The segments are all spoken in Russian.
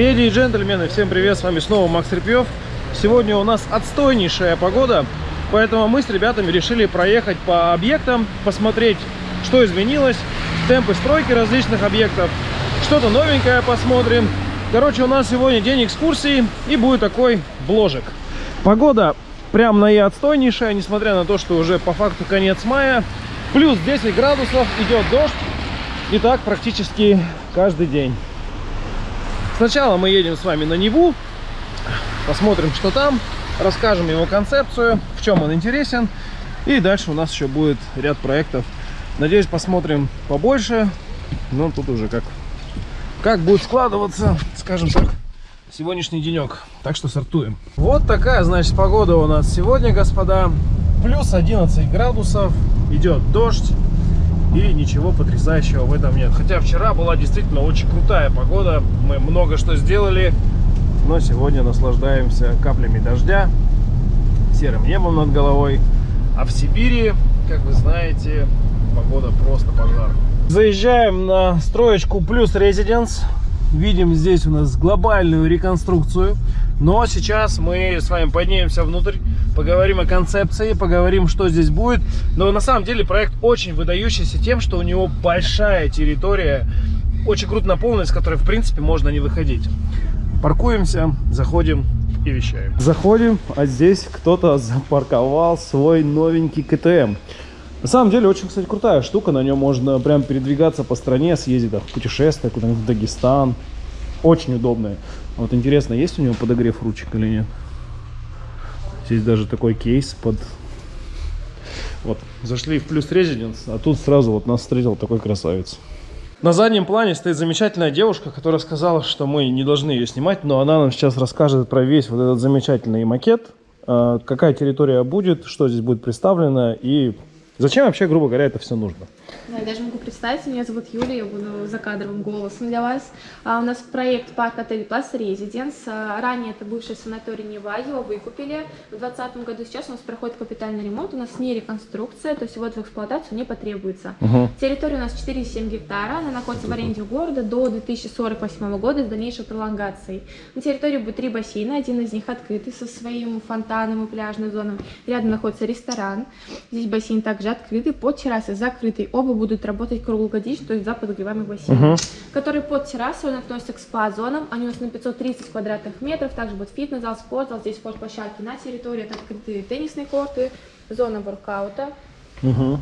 Леди и джентльмены, всем привет, с вами снова Макс Репьев. Сегодня у нас отстойнейшая погода, поэтому мы с ребятами решили проехать по объектам, посмотреть, что изменилось, темпы стройки различных объектов, что-то новенькое посмотрим. Короче, у нас сегодня день экскурсии и будет такой бложек. Погода прям на и отстойнейшая, несмотря на то, что уже по факту конец мая. Плюс 10 градусов, идет дождь. И так практически каждый день. Сначала мы едем с вами на Неву, посмотрим, что там, расскажем его концепцию, в чем он интересен. И дальше у нас еще будет ряд проектов. Надеюсь, посмотрим побольше. Но тут уже как, как будет складываться, скажем так, сегодняшний денек. Так что сортуем. Вот такая, значит, погода у нас сегодня, господа. Плюс 11 градусов, идет дождь. И ничего потрясающего в этом нет. Хотя вчера была действительно очень крутая погода. Мы много что сделали. Но сегодня наслаждаемся каплями дождя, серым небом над головой. А в Сибири, как вы знаете, погода просто пожар. Заезжаем на строечку Плюс Резиденс. Видим здесь у нас глобальную реконструкцию. Но сейчас мы с вами поднимемся внутрь, поговорим о концепции, поговорим, что здесь будет. Но на самом деле проект очень выдающийся тем, что у него большая территория, очень круто наполненная, с которой в принципе можно не выходить. Паркуемся, заходим и вещаем. Заходим, а здесь кто-то запарковал свой новенький КТМ. На самом деле очень, кстати, крутая штука. На нем можно прям передвигаться по стране, съездить в путешествие куда-нибудь в Дагестан. Очень удобная. Вот интересно, есть у него подогрев ручек или нет? Здесь даже такой кейс под... Вот, зашли в плюс резиденс, а тут сразу вот нас встретил такой красавец. На заднем плане стоит замечательная девушка, которая сказала, что мы не должны ее снимать, но она нам сейчас расскажет про весь вот этот замечательный макет, а, какая территория будет, что здесь будет представлено и зачем вообще, грубо говоря, это все нужно. Да, я даже могу представить, меня зовут Юлия, я буду закадровым голосом для вас. А, у нас проект парк отель Плас Резиденс. А, ранее это бывший санаторий Нева, его выкупили в 2020 году. Сейчас у нас проходит капитальный ремонт, у нас не реконструкция, то есть вот в эксплуатацию не потребуется. Угу. Территория у нас 4,7 гектара, она находится в аренде у города до 2048 года с дальнейшей пролонгацией. На территории будет три бассейна, один из них открытый со своим фонтаном и пляжной зоной. Рядом находится ресторан, здесь бассейн также открытый, под террасой закрытый. Оба будут работать круглогодично, то есть за подогреваемый бассейн, Мгм. который под террасой, он относится к спа-зонам, они у нас на 530 квадратных метров, также будет фитнес-зал, спортзал, здесь спортплощадки на территории, это открытые теннисные корты, зона воркаута. Угу.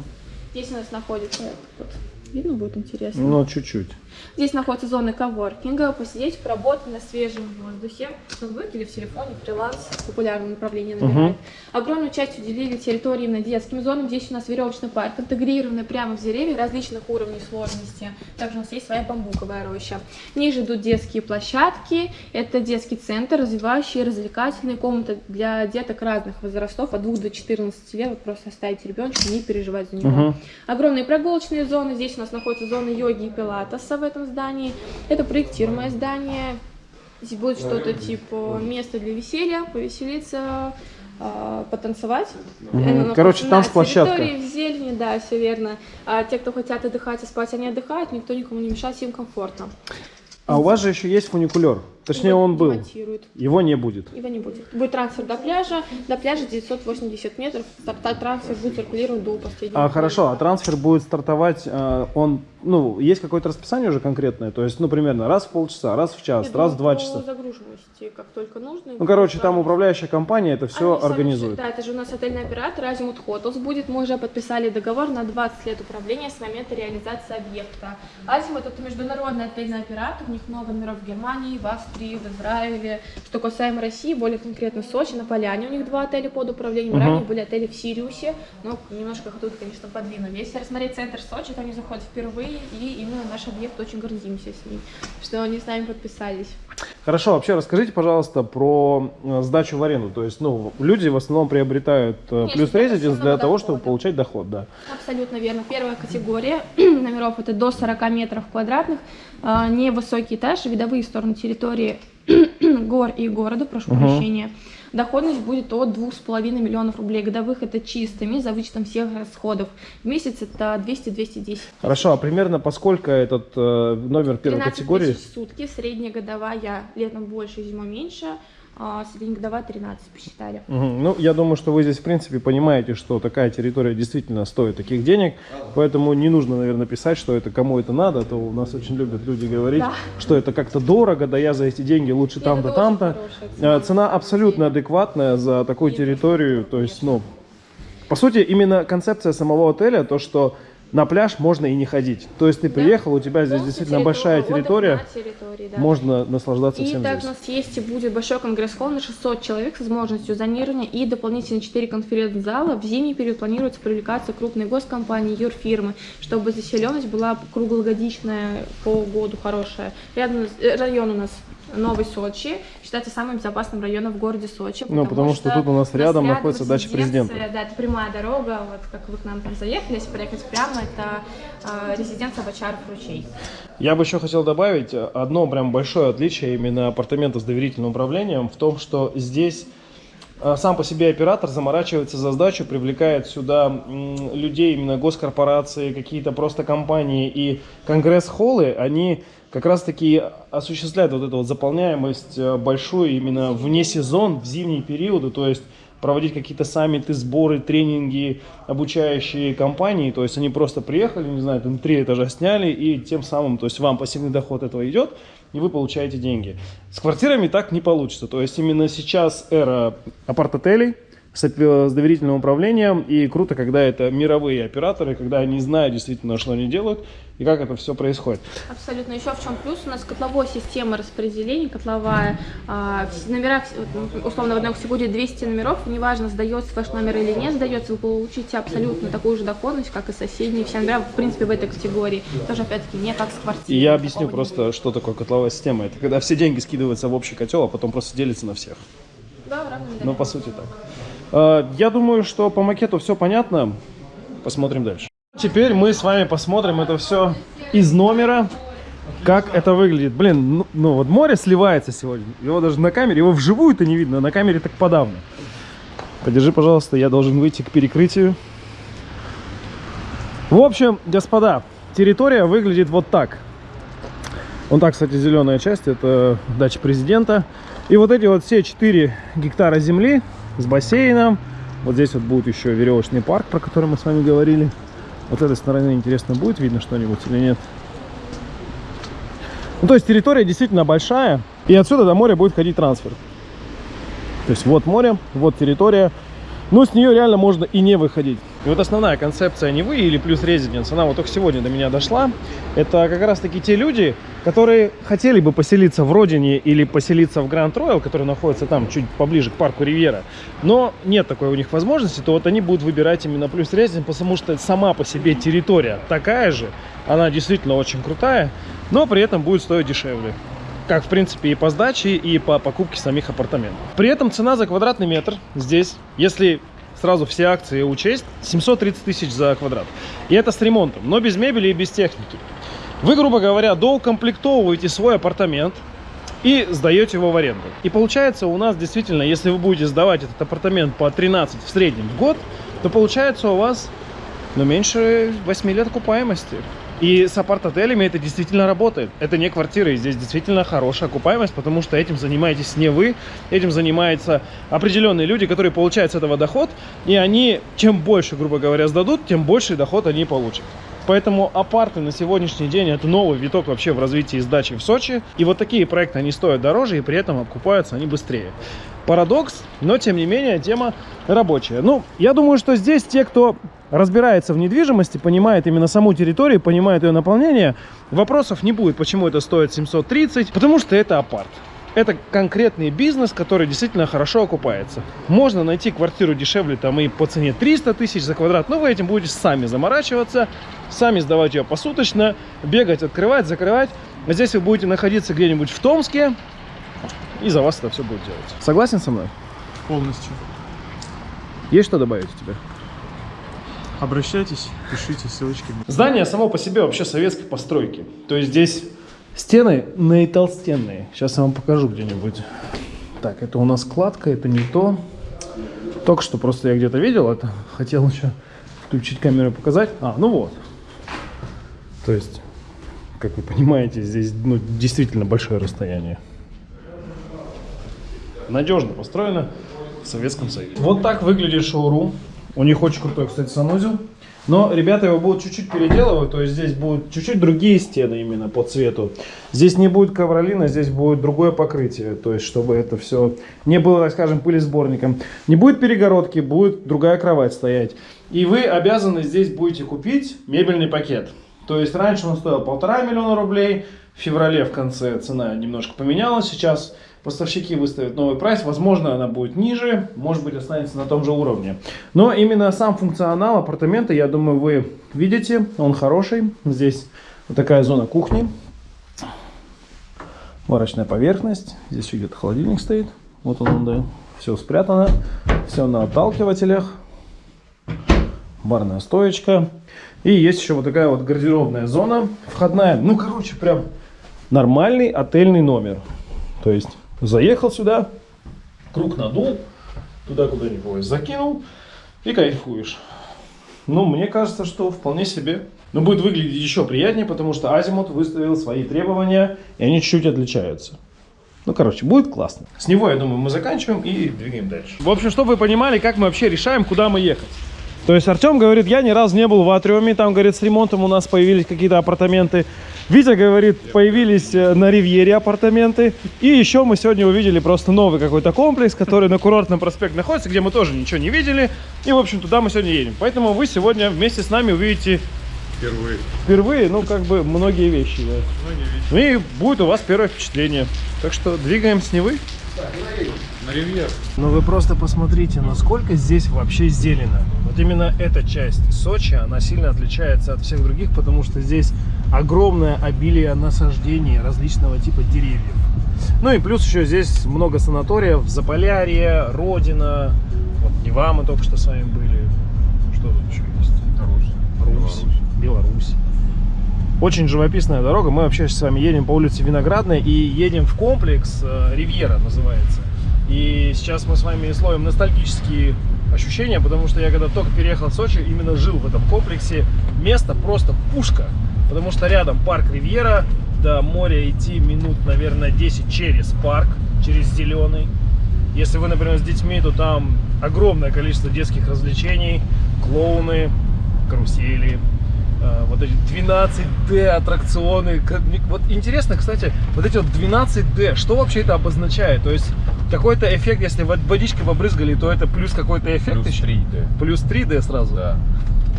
Здесь у нас находится, вот, видно будет интересно. Ну, чуть-чуть. Здесь находятся зоны коворкинга, посидеть, поработать на свежем воздухе. В ноутбуке или в телефоне, фриланс, популярное направление набирает. Огромную часть уделили территории именно детским зонам. Здесь у нас веревочный парк, интегрированный прямо в деревья различных уровней сложности. Также у нас есть своя бамбуковая роща. Ниже идут детские площадки. Это детский центр, развивающие развлекательные комнаты для деток разных возрастов, от 2 до 14 лет. Вот просто оставить ребенка, не переживать за него. Мгм. Огромные прогулочные зоны. Здесь у нас находится зона йоги и пилатеса в этом здании. Это проектируемое здание. Здесь будет что-то типа место для веселья, повеселиться, а, потанцевать. Находится Короче, танцплощадка. в зелени, да, все верно. А те, кто хотят отдыхать и спать, они отдыхают, никто никому не мешает, им комфортно. А у вас же еще есть фуникулер. Точнее, он был. демонтируют. Его не будет. Его не будет. Будет трансфер до пляжа. До пляжа 980 метров. Трансфер будет циркулировать до последнего. А, хорошо, а трансфер будет стартовать, э, он, ну, есть какое-то расписание уже конкретное? То есть, ну, примерно раз в полчаса, раз в час, Я раз в думаю, два часа. загруженности, как только нужно. Ну, короче, там управляющая компания это все Они сами организует. все- Да, это же у нас отельный оператор Азимут Хотелс будет. Мы уже подписали договор на 20 лет управления с момента реализации объекта. Азимут это международный отельный оператор, у них много номеров в Германии, в Австрии, в Израиле. Что касаемо России, более конкретно Сочи, на Поляне у них два отеля под управлением. Мгм. Ранее были отели в Сириусе, но немножко тут, конечно, подвинули. Если рассмотреть центр Сочи, то они заходят впервые, и именно наш объект очень гордимся с ним, что они с нами подписались. Хорошо, вообще расскажите, пожалуйста, про э, сдачу в аренду. То есть, ну, люди в основном приобретают э, Конечно, плюс резиденс для пассивного того, чтобы дохода. получать доход, да. Абсолютно верно. Первая категория номеров это до 40 метров квадратных, а, невысокий этаж, видовые стороны территории гор и города, прошу Мгм. прощения. Доходность будет от 2,5 миллионов рублей годовых, это чистыми, за вычетом всех расходов. В месяц это 200-210. Хорошо, а примерно поскольку этот э, номер первой 13 категории? тысяч в сутки, средняя годовая, летом больше, зимой меньше, среднегодовая 13 посчитали. Мгм. Ну, я думаю, что вы здесь, в принципе, понимаете, что такая территория действительно стоит таких денег, поэтому не нужно, наверное, писать, что это кому это надо, а то у нас очень любят люди говорить, Да. что это как-то дорого, да я за эти деньги лучше там-то, там-то. цена. Э, Цена абсолютно адекватная за такую территорию, то есть, ну, по сути, именно концепция самого отеля, то, что на пляж можно и не ходить. То есть ты приехал, у тебя здесь Полностью действительно большая отдых территория, на территории, да. можно наслаждаться И всем также у здесь. нас есть и будет большой конгресс-холл на 600 человек с возможностью зонирования и дополнительно 4 конференц-зала. В зимний период планируется привлекаться крупные госкомпании, юрфирмы, чтобы заселенность была круглогодичная по году хорошая. Рядом э, район у нас Новый Сочи считается самым безопасным районом в городе Сочи. Ну, потому что тут у нас рядом находится дача президента. Да, это прямая дорога, вот как вы к нам там заехали, если проехать прямо, это э, резиденция Бочаров ручей. Я бы еще хотел добавить э, одно прям большое отличие именно апартаментов с доверительным управлением в том, что здесь э, сам по себе оператор заморачивается за сдачу, привлекает сюда людей, именно госкорпорации, какие-то просто компании и конгресс-холлы, они как раз-таки осуществляют вот эту вот заполняемость э, большую именно вне сезон, в зимние периоды, то есть проводить какие-то саммиты, сборы, тренинги, обучающие компании, то есть они просто приехали, не знаю, там три этажа сняли, и тем самым, то есть вам пассивный доход этого идет, и вы получаете деньги. С квартирами так не получится, то есть именно сейчас эра апарт-отелей, с с доверительным управлением, и круто, когда это мировые операторы, когда они знают действительно, что они делают, и как это все происходит. Абсолютно. Еще в чем плюс? У нас котловой система распределения, котловая. а, вот, условно, в одной категории 200 номеров, неважно, сдается ваш номер или не сдается, вы получите абсолютно такую же доходность, как и соседние. Все номера, в принципе, в этой категории. Тоже, опять-таки, не как с И квартирой. я объясню просто, что такое котловая система. Это когда все деньги скидываются в общий котел, а потом просто делятся на всех. будет. Да, равными Ну, по сути так. Э, Я думаю, что по макету все понятно. Посмотрим дальше. Теперь мы с вами посмотрим это все из номера, как это выглядит. Блин, ну, ну вот море сливается сегодня. Его даже на камере, его вживую-то не видно, на камере так подавно. Подержи, пожалуйста, я должен выйти к перекрытию. В общем, господа, территория выглядит вот так. Вон так, кстати, зеленая часть, это дача президента. И вот эти вот все 4 гектара земли с бассейном. Вот здесь вот будет еще веревочный парк, про который мы с вами говорили. Вот этой стороны интересно, будет видно что-нибудь или нет. Ну, то есть территория действительно большая. И отсюда до моря будет ходить трансфер. То есть вот море, вот территория. Но с нее реально можно и не выходить. И вот основная концепция Невы или плюс резиденс, она вот только сегодня до меня дошла. Это как раз таки те люди, которые хотели бы поселиться в Родине или поселиться в Гранд Роял, который находится там чуть поближе к парку Ривьера, но нет такой у них возможности, то вот они будут выбирать именно плюс резиденс, потому что сама по себе территория такая же, она действительно очень крутая, но при этом будет стоить дешевле как в принципе и по сдаче, и по покупке самих апартаментов. При этом цена за квадратный метр здесь, если сразу все акции учесть, 730 тысяч за квадрат. И это с ремонтом, но без мебели и без техники. Вы, грубо говоря, доукомплектовываете свой апартамент и сдаете его в аренду. И получается у нас действительно, если вы будете сдавать этот апартамент по 13 в среднем в год, то получается у вас ну, меньше 8 лет окупаемости. И с апарт-отелями это действительно работает. Это не квартиры, здесь действительно хорошая окупаемость, потому что этим занимаетесь не вы, этим занимаются определенные люди, которые получают с этого доход, и они, чем больше, грубо говоря, сдадут, тем больше доход они получат. Поэтому апарты на сегодняшний день это новый виток вообще в развитии сдачи в Сочи. И вот такие проекты, они стоят дороже, и при этом окупаются они быстрее. Парадокс, но тем не менее тема рабочая. Ну, я думаю, что здесь те, кто разбирается в недвижимости, понимает именно саму территорию, понимает ее наполнение, вопросов не будет, почему это стоит 730, потому что это апарт. Это конкретный бизнес, который действительно хорошо окупается. Можно найти квартиру дешевле там и по цене 300 тысяч за квадрат, но вы этим будете сами заморачиваться, сами сдавать ее посуточно, бегать, открывать, закрывать. Здесь вы будете находиться где-нибудь в Томске, и за вас это все будет делать. Согласен со мной? Полностью. Есть что добавить у тебя? Обращайтесь, пишите ссылочки. Здание само по себе вообще советской постройки. То есть здесь Стены наитолстенные. Сейчас я вам покажу где-нибудь. Так, это у нас кладка, это не то. Только что просто я где-то видел это. Хотел еще включить камеру и показать. А, ну вот. То есть, как вы понимаете, здесь ну, действительно большое расстояние. Надежно построено в Советском Союзе. Вот так выглядит шоурум. У них очень крутой, кстати, санузел. Но ребята его будут чуть-чуть переделывать, то есть здесь будут чуть-чуть другие стены именно по цвету. Здесь не будет ковролина, здесь будет другое покрытие, то есть чтобы это все не было, так скажем, пылесборником. Не будет перегородки, будет другая кровать стоять. И вы обязаны здесь будете купить мебельный пакет. То есть раньше он стоил полтора миллиона рублей, в феврале в конце цена немножко поменялась, сейчас поставщики выставят новый прайс, возможно она будет ниже, может быть останется на том же уровне. Но именно сам функционал апартамента, я думаю, вы видите, он хороший. Здесь вот такая зона кухни, варочная поверхность, здесь где-то холодильник стоит, вот он, да, все спрятано, все на отталкивателях, барная стоечка. И есть еще вот такая вот гардеробная зона входная. Ну, короче, прям нормальный отельный номер. То есть Заехал сюда, круг надул, туда куда-нибудь закинул и кайфуешь. Ну, мне кажется, что вполне себе. Но будет выглядеть еще приятнее, потому что Азимут выставил свои требования, и они чуть-чуть отличаются. Ну, короче, будет классно. С него, я думаю, мы заканчиваем и двигаем дальше. В общем, чтобы вы понимали, как мы вообще решаем, куда мы ехать. То есть Артем говорит, я ни разу не был в Атриуме, там, говорит, с ремонтом у нас появились какие-то апартаменты. Витя говорит, появились э, на Ривьере апартаменты. И еще мы сегодня увидели просто новый какой-то комплекс, который на курортном проспекте находится, где мы тоже ничего не видели. И, в общем, туда мы сегодня едем. Поэтому вы сегодня вместе с нами увидите Впервые. Впервые, ну, как бы, многие вещи, да. Многие вещи. И будет у вас первое впечатление. Так что двигаем с Невы. На ривьер. Но вы просто посмотрите, насколько здесь вообще зелено. Вот именно эта часть Сочи, она сильно отличается от всех других, потому что здесь огромное обилие насаждений различного типа деревьев. Ну и плюс еще здесь много санаториев, Заполярье, Родина, вот Нева мы только что с вами были. Что тут еще есть? Русь. Русь, Беларусь. Очень живописная дорога. Мы вообще с вами едем по улице Виноградной и едем в комплекс э, Ривьера называется. И сейчас мы с вами словим ностальгические ощущения, потому что я когда только переехал в Сочи, именно жил в этом комплексе. Место просто пушка, потому что рядом парк Ривьера, до моря идти минут, наверное, 10 через парк, через зеленый. Если вы, например, с детьми, то там огромное количество детских развлечений, клоуны, карусели, вот эти 12D аттракционы. Вот интересно, кстати, вот эти вот 12D, что вообще это обозначает? То есть какой-то эффект, если водичкой побрызгали, то это плюс какой-то эффект Плюс еще? 3D. Плюс 3D сразу? Да.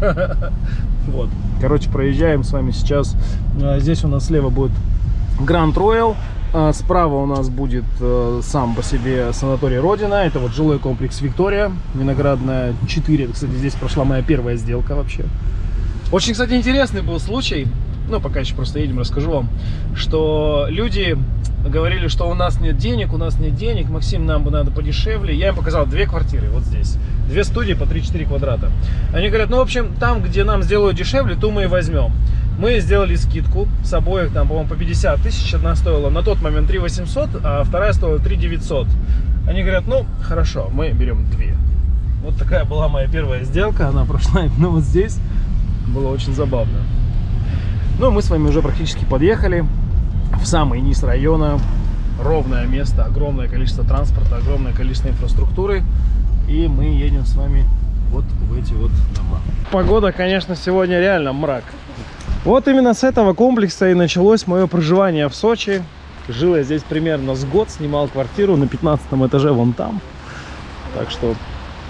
Вот. Короче, проезжаем с вами сейчас. А, Здесь у нас слева будет Гранд Роял. Справа у нас будет э, сам по себе санаторий Родина. Это вот жилой комплекс Виктория. Виноградная 4. Это, Кстати, здесь прошла моя первая сделка вообще. Очень, кстати, интересный был случай. Ну, пока еще просто едем, расскажу вам. Что люди говорили, что у нас нет денег, у нас нет денег. Максим, нам бы надо подешевле. Я им показал две квартиры вот здесь. Две студии по 3-4 квадрата. Они говорят, ну, в общем, там, где нам сделают дешевле, то мы и возьмем. Мы сделали скидку с обоих, там, по-моему, по 50 тысяч. Одна стоила на тот момент 3 800, а вторая стоила 3 900. Они говорят, ну, хорошо, мы берем две. Вот такая была моя первая сделка. Она прошла именно вот здесь. Было очень забавно. Ну, мы с вами уже практически подъехали в самый низ района. Ровное место, огромное количество транспорта, огромное количество инфраструктуры. И мы едем с вами вот в эти вот дома. Погода, конечно, сегодня реально мрак. Вот именно с этого комплекса и началось мое проживание в Сочи. Жил я здесь примерно с год, снимал квартиру на 15 этаже вон там. Так что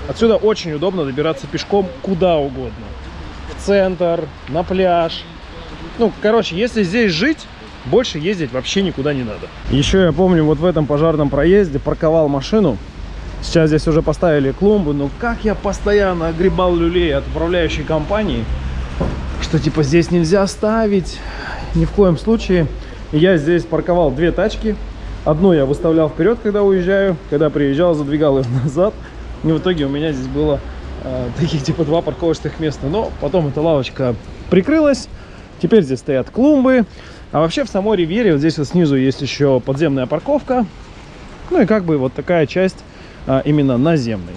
отсюда очень удобно добираться пешком куда угодно. Центр, на пляж. Ну, короче, если здесь жить, больше ездить вообще никуда не надо. Еще я помню, вот в этом пожарном проезде парковал машину. Сейчас здесь уже поставили клумбу, но как я постоянно огребал люлей от управляющей компании, что типа здесь нельзя ставить, ни в коем случае. Я здесь парковал две тачки. Одну я выставлял вперед, когда уезжаю, когда приезжал, задвигал ее назад. И в итоге у меня здесь было таких типа два парковочных места. Но потом эта лавочка прикрылась. Теперь здесь стоят клумбы. А вообще в самой Ривьере вот здесь вот снизу есть еще подземная парковка. Ну и как бы вот такая часть а, именно наземной.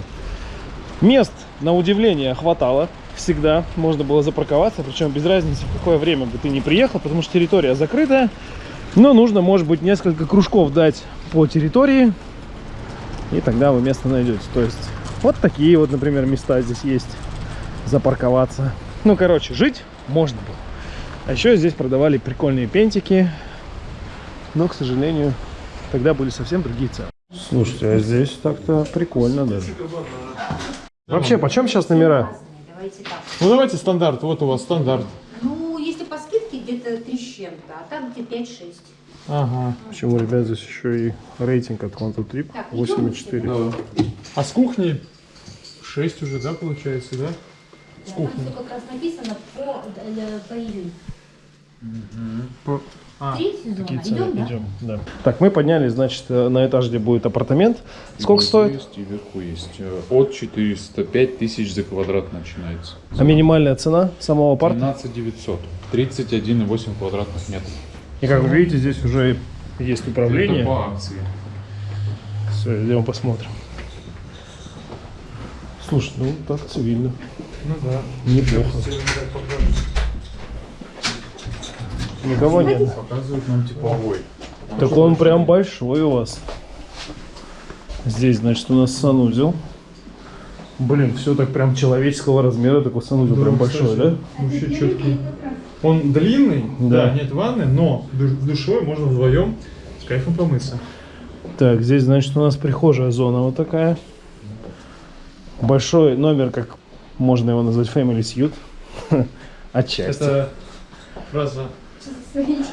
Мест, на удивление, хватало всегда. Можно было запарковаться, причем без разницы, в какое время бы ты не приехал, потому что территория закрытая. Но нужно, может быть, несколько кружков дать по территории, и тогда вы место найдете. То есть вот такие вот, например, места здесь есть запарковаться. Ну, короче, жить можно было. А еще здесь продавали прикольные пентики, но, к сожалению, тогда были совсем другие цены. Слушайте, а здесь так-то прикольно даже. Вообще, почем сейчас номера? Давайте так. Ну давайте стандарт. Вот у вас стандарт. Ну, если по скидке где-то 3 с чем-то, а так где 5-6. Ага. Почему, ребят, здесь еще и рейтинг от Quantum Trip Так, 8,4. А с кухни 6 уже, да, получается, да? С Там кухни. как раз написано по, по июнь. По- А, Три сезона. Цены? Идем, да? Идем, да. Так, мы поднялись, значит, э, на этаж, где будет апартамент. Сколько Внизу стоит? Есть, и вверху есть. Э, От 405 тысяч за квадрат начинается. А минимальная цена самого апарта? 12 900. 31,8 квадратных метров. И как вы видите, здесь уже есть Это управление. по акции. Все, идем посмотрим. Слушай, ну так цивильно. ну да. Неплохо. Никого нет. Показывают нам типовой. Так он прям большой у вас. Здесь, значит, у нас санузел. Блин, все так прям человеческого размера, такой санузел прям большой, да? Вообще четкий. Он длинный, Да. да, нет ванны, но в душевой можно вдвоем с кайфом помыться. Так, здесь, значит, у нас прихожая зона вот такая. Большой номер, как можно его назвать, Family Suite. Отчасти. Это фраза Family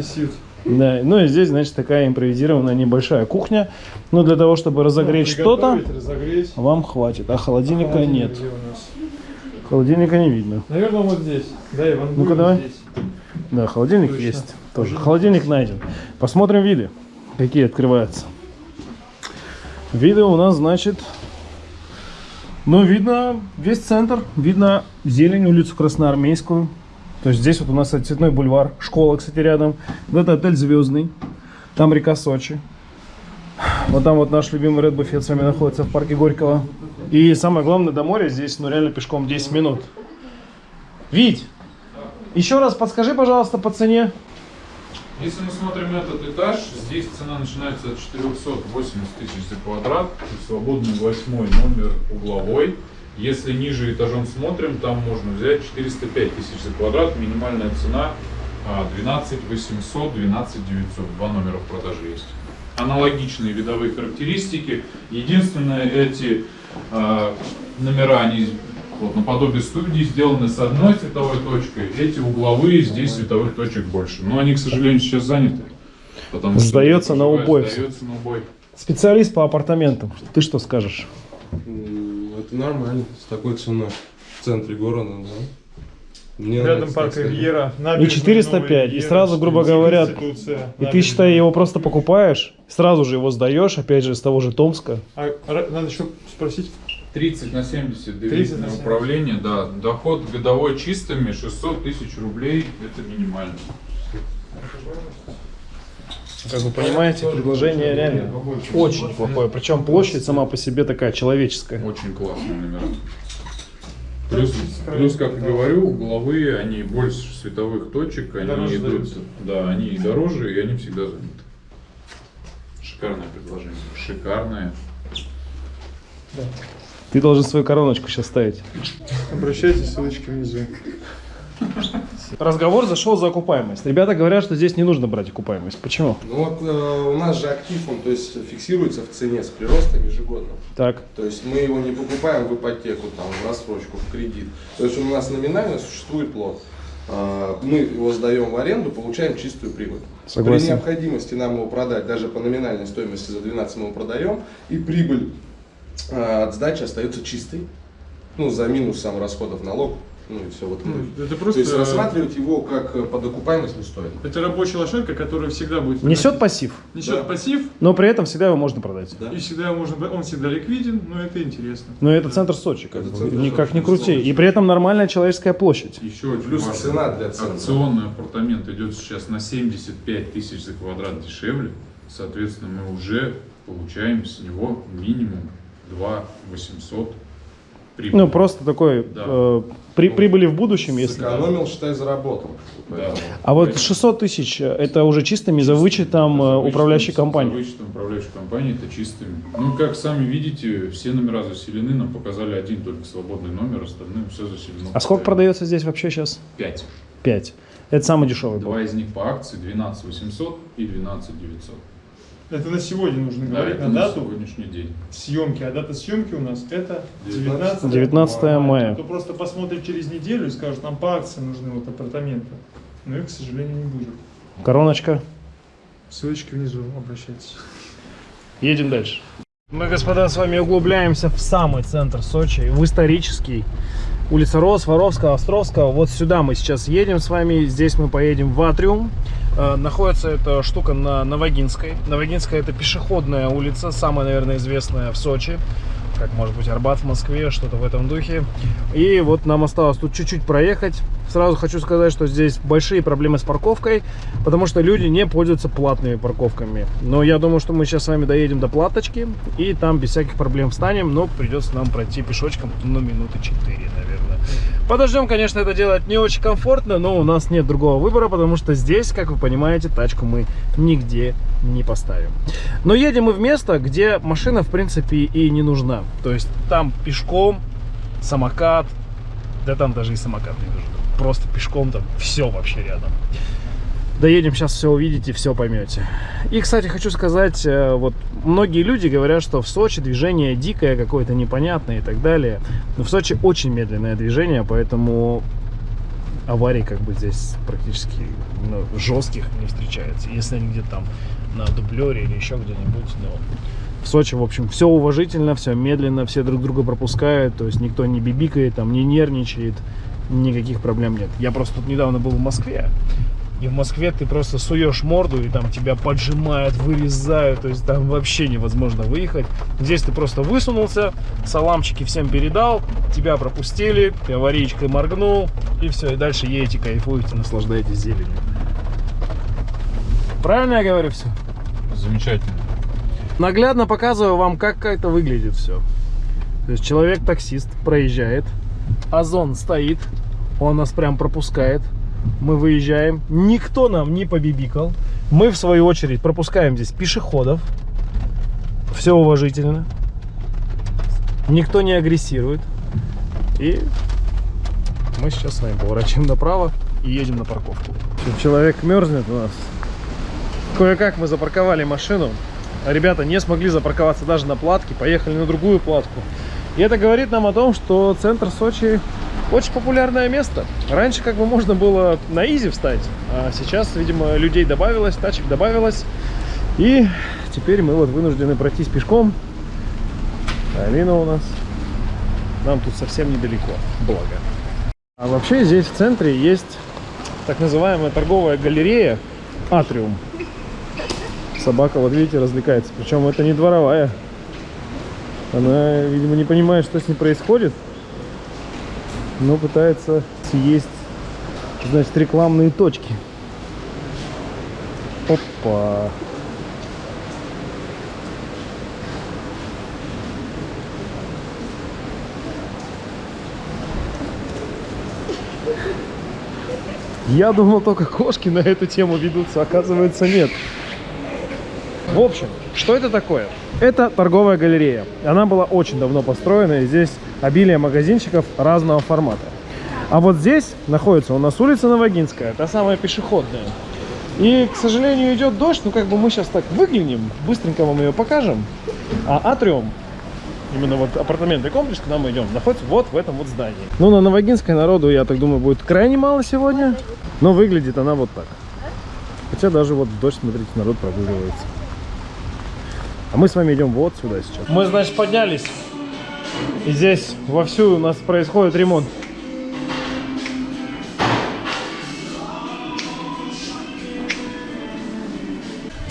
Suite. Да, ну и здесь, значит, такая импровизированная небольшая кухня. Ну, для того, чтобы разогреть Ну, что-то, вам хватит. А холодильника Холодильник нет. Холодильника не видно. Наверное, вот здесь. Да, Иван, Ну-ка, давай. здесь. Да, холодильник Точно. есть тоже. Холодильник найден. Посмотрим виды, какие открываются. Виды у нас, значит, ну, видно весь центр, видно зелень, улицу Красноармейскую. То есть здесь вот у нас Цветной бульвар, школа, кстати, рядом. Вот это отель Звездный, там река Сочи. Вот там вот наш любимый Red Buffet с вами находится в парке Горького. И самое главное, до моря здесь, ну, реально пешком 10 минут. Вить, еще раз подскажи, пожалуйста, по цене. Если мы смотрим этот этаж, здесь цена начинается от 480 тысяч за квадрат. Свободный восьмой номер угловой. Если ниже этажом смотрим, там можно взять 405 тысяч за квадрат. Минимальная цена а, 12 800, 12 900. Два номера в продаже есть. Аналогичные видовые характеристики. Единственное, эти а, номера, они вот, наподобие студии сделаны с одной световой точкой. Эти угловые, здесь световых точек больше. Но они, к сожалению, сейчас заняты. Потому что Сдается на проживая, убой. Сдается на убой. Специалист по апартаментам. Ты что скажешь? Это нормально, с такой ценой в центре города, да. Мне Рядом нравится, парк. Ривьера. И набережная 405, Новая и сразу, грубо говоря, И ты, считай, его просто покупаешь, сразу же его сдаешь, опять же, из того же Томска. А, надо еще спросить. 30 на 70 30 доверительное на 70. управление, да. Доход годовой чистыми 600 тысяч рублей, это минимально. Как вы понимаете, предложение реально очень неплохое. Причем площадь сама по себе такая человеческая. Очень классные номера. Плюс, плюс, как и говорю, угловые, они больше световых точек, они Дороже идут, сдаются. да, они и дороже, и они всегда заняты. Шикарное предложение. Шикарное. Ты должен свою короночку сейчас ставить. Обращайтесь, ссылочки внизу. Разговор зашел за окупаемость. Ребята говорят, что здесь не нужно брать окупаемость. Почему? Ну вот э, у нас же актив, он то есть фиксируется в цене с приростом ежегодно. Так. То есть мы его не покупаем в ипотеку, там, в рассрочку, в кредит. То есть у нас номинально существует лот. А, Мы его сдаем в аренду, получаем чистую прибыль. Согласен. При необходимости нам его продать, даже по номинальной стоимости за 12 мы его продаем, и прибыль от сдачи остается чистой. Ну, за минусом расходов налог. Ну и все, вот это То просто... есть рассматривать его как э, под окупаемость не стоит. Это рабочая лошадка, которая всегда будет... Несет пассив, Несет Да. пассив, но при этом всегда его можно продать. Да. и всегда можно... Он всегда ликвиден, но это интересно. Но это центр Сочи, как Это бы, центр никак Сочи, не крути. безусловно. И при этом нормальная человеческая площадь. Еще очень Плюс важно. цена для центра. Акционный апартамент идет сейчас на 75 тысяч за квадрат дешевле. Соответственно, мы уже получаем с него минимум 2 800 прибыли. Ну, просто такой Да. э, при, прибыли в будущем, если... Сэкономил, считай, заработал. Да. А вот 600 тысяч, э, это уже чистыми за вычетом э, За вычетом- управляющей За компании. вычетом управляющей компании это чистыми. Ну, как сами видите, все номера заселены, нам показали один только свободный номер, остальное все заселено. А сколько продается здесь вообще сейчас? 5. 5. Это самый дешевый был. Два из них по акции 12 800 и 12 900. Это на сегодня нужно Да, говорить, на на дату сегодняшний день. съемки. А дата съемки у нас это 19 19, 19 мая. Кто просто посмотрит через неделю и скажет, нам по акции нужны вот апартаменты. Но их, к сожалению, не будет. Короночка. Ссылочки внизу, обращайтесь. Едем дальше. Мы, господа, с вами углубляемся в самый центр Сочи, в исторический. Улица Рос, Воровского, Островского. Вот сюда мы сейчас едем с вами. Здесь мы поедем в Атриум. Э, Находится эта штука на Новогинской. Новогинская это пешеходная улица, самая, наверное, известная в Сочи. Как может быть Арбат в Москве, что-то в этом духе. И вот нам осталось тут чуть-чуть проехать. Сразу хочу сказать, что здесь большие проблемы с парковкой, потому что люди не пользуются платными парковками. Но я думаю, что мы сейчас с вами доедем до платочки и там без всяких проблем встанем, но придется нам пройти пешочком, ну, минуты 4, наверное. Подождем, конечно, это делать не очень комфортно, но у нас нет другого выбора, потому что здесь, как вы понимаете, тачку мы нигде не поставим. Но едем мы в место, где машина, в принципе, и не нужна. То есть там пешком, самокат, да там даже и самокат не нужен. Просто пешком там все вообще рядом. Доедем, сейчас все увидите, все поймете. И, кстати, хочу сказать, э, вот многие люди говорят, что в Сочи движение дикое, какое-то непонятное и так далее. Но в Сочи очень медленное движение, поэтому аварий как бы здесь практически ну, жестких не встречается. Если они где-то там на дублере или еще где-нибудь, но в Сочи, в общем, все уважительно, все медленно, все друг друга пропускают, то есть никто не бибикает, там, не нервничает, никаких проблем нет. Я просто тут недавно был в Москве, и в Москве ты просто суешь морду, и там тебя поджимают, вырезают, то есть там вообще невозможно выехать. Здесь ты просто высунулся, саламчики всем передал, тебя пропустили, ты аварийкой моргнул, и все, и дальше едете, кайфуете, наслаждаетесь зеленью. Правильно я говорю все? Замечательно. Наглядно показываю вам, как это выглядит все. То есть человек-таксист проезжает, Озон стоит, он нас прям пропускает. Мы выезжаем, никто нам не побибикал. Мы, в свою очередь, пропускаем здесь пешеходов. Все уважительно. Никто не агрессирует. И мы сейчас с вами поворачиваем направо и едем на парковку. Человек мерзнет у нас. Кое-как мы запарковали машину. А Ребята не смогли запарковаться даже на платке, поехали на другую платку. И это говорит нам о том, что центр Сочи очень популярное место. Раньше как бы можно было на изи встать, а сейчас, видимо, людей добавилось, тачек добавилось. И теперь мы вот вынуждены пройтись пешком. Алина у нас. Нам тут совсем недалеко, благо. А вообще здесь в центре есть так называемая торговая галерея Атриум. Собака, вот видите, развлекается. Причем это не дворовая. Она, видимо, не понимает, что с ней происходит. Но пытается съесть, значит, рекламные точки. Опа. Я думал, только кошки на эту тему ведутся, оказывается, нет. В общем, что это такое? Это торговая галерея. Она была очень давно построена, и здесь обилие магазинчиков разного формата. А вот здесь находится у нас улица Новогинская, та самая пешеходная. И, к сожалению, идет дождь, ну как бы мы сейчас так выглянем, быстренько вам ее покажем. А атриум, именно вот апартаментный комплекс, куда мы идем, находится вот в этом вот здании. Ну, на Новогинской народу, я так думаю, будет крайне мало сегодня, но выглядит она вот так. Хотя даже вот дождь, смотрите, народ прогуливается. А мы с вами идем вот сюда сейчас. Мы, значит, поднялись. И здесь вовсю у нас происходит ремонт.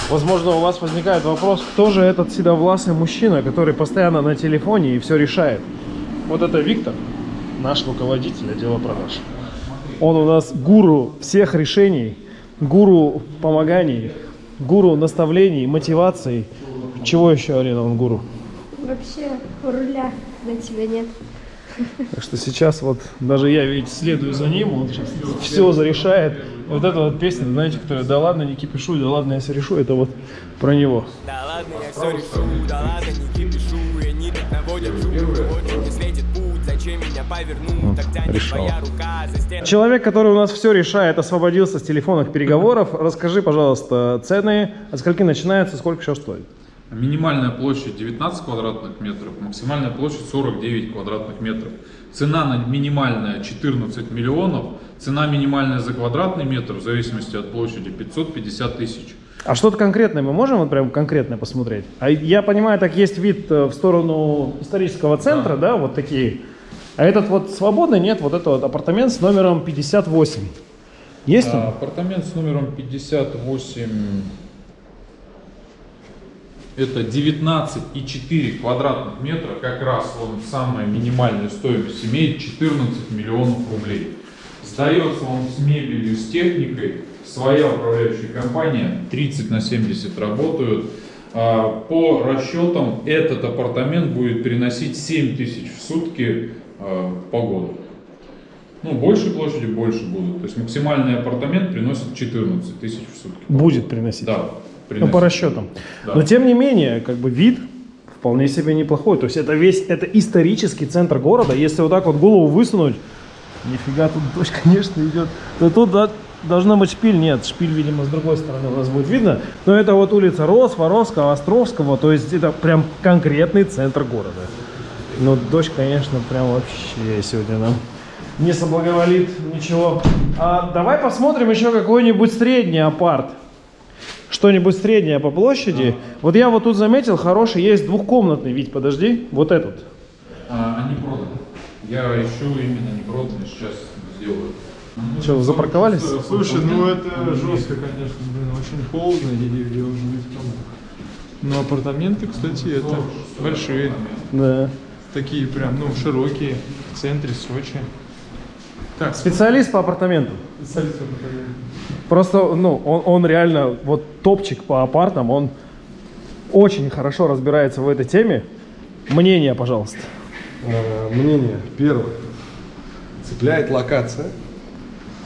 Возможно, у вас возникает вопрос, кто же этот седовласый мужчина, который постоянно на телефоне и все решает. Вот это Виктор, наш руководитель отдела продаж. Он у нас гуру всех решений, гуру помоганий, гуру наставлений, мотиваций – чего еще, Арина, он гуру? Вообще руля на тебя нет. Так что сейчас вот даже я ведь следую за ним, он сейчас все зарешает. И вот эта вот песня, знаете, которая «Да ладно, не кипишу, да ладно, я все решу», это вот про него. Да ладно, я все решу, да ладно, не кипишу И они так наводят не светит путь Зачем меня повернуть, так тянет решал. твоя рука за стену Человек, который у нас все решает, освободился с телефонных переговоров. Расскажи, пожалуйста, цены, от скольки начинается, сколько сейчас стоит? Минимальная площадь 19 квадратных метров, максимальная площадь 49 квадратных метров. Цена на минимальная 14 миллионов, цена минимальная за квадратный метр, в зависимости от площади, 550 тысяч. А что-то конкретное мы можем вот прям конкретно посмотреть? А я понимаю, так есть вид э, в сторону исторического центра, да, вот такие. А этот вот свободный, нет, вот это вот апартамент с номером 58. Есть он? А, Апартамент с номером 58, это 19,4 квадратных метра, как раз он самая минимальная стоимость имеет 14 миллионов рублей. Сдается он с мебелью, с техникой, своя управляющая компания, 30 на 70 работают. А, По расчетам этот апартамент будет переносить 7 тысяч в сутки а, по году. Ну, больше площади, больше будут. То есть максимальный апартамент приносит 14 тысяч в сутки. Будет приносить. Да, Ну, по расчетам. Да. Но тем не менее, как бы вид вполне себе неплохой. То есть это весь, это исторический центр города. Если вот так вот голову высунуть, нифига тут дождь, конечно, идет. То тут да, должна быть шпиль. Нет, шпиль, видимо, с другой стороны у нас будет видно. Но это вот улица Рос, Воровского, Островского. То есть это прям конкретный центр города. Но дождь, конечно, прям вообще сегодня нам не соблаговолит ничего. А давай посмотрим еще какой-нибудь средний апарт что-нибудь среднее по площади. Вот я вот тут заметил, хороший есть двухкомнатный, ведь подожди, вот этот. А, они проданы. Я ищу именно не проданные, сейчас сделаю. Что, вы запарковались? Слушай, ну это жестко, конечно, блин, очень холодно, и где уже там. Но апартаменты, кстати, это большие, Да. такие прям, ну, широкие, в центре Сочи. Так, Специалист по апартаментам. специалист апартамент. Просто, ну, он, он реально вот топчик по апартам, он очень хорошо разбирается в этой теме. Мнение, пожалуйста. Э, Мнение. Первое. Цепляет локация.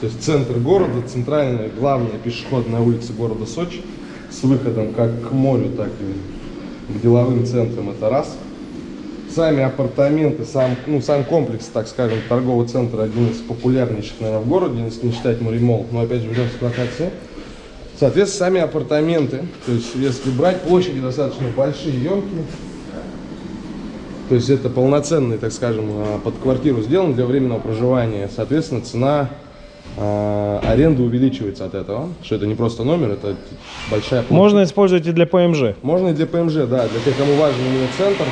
То есть центр города, центральная, главная пешеходная улица города Сочи с выходом как к морю, так и к деловым центрам. Это раз. Сами апартаменты, сам, ну, сам комплекс, так скажем, торгового центра один из популярнейших, наверное, в городе, если не считать Моремол. Но опять же, вернемся к локации. Соответственно, сами апартаменты, то есть если брать площади достаточно большие, емкие, то есть это полноценный, так скажем, а, под квартиру сделан для временного проживания. Соответственно, цена а, аренды увеличивается от этого. Что это не просто номер, это большая площадь. Можно использовать и для ПМЖ. Можно и для ПМЖ, да, для тех, кому важен именно центр.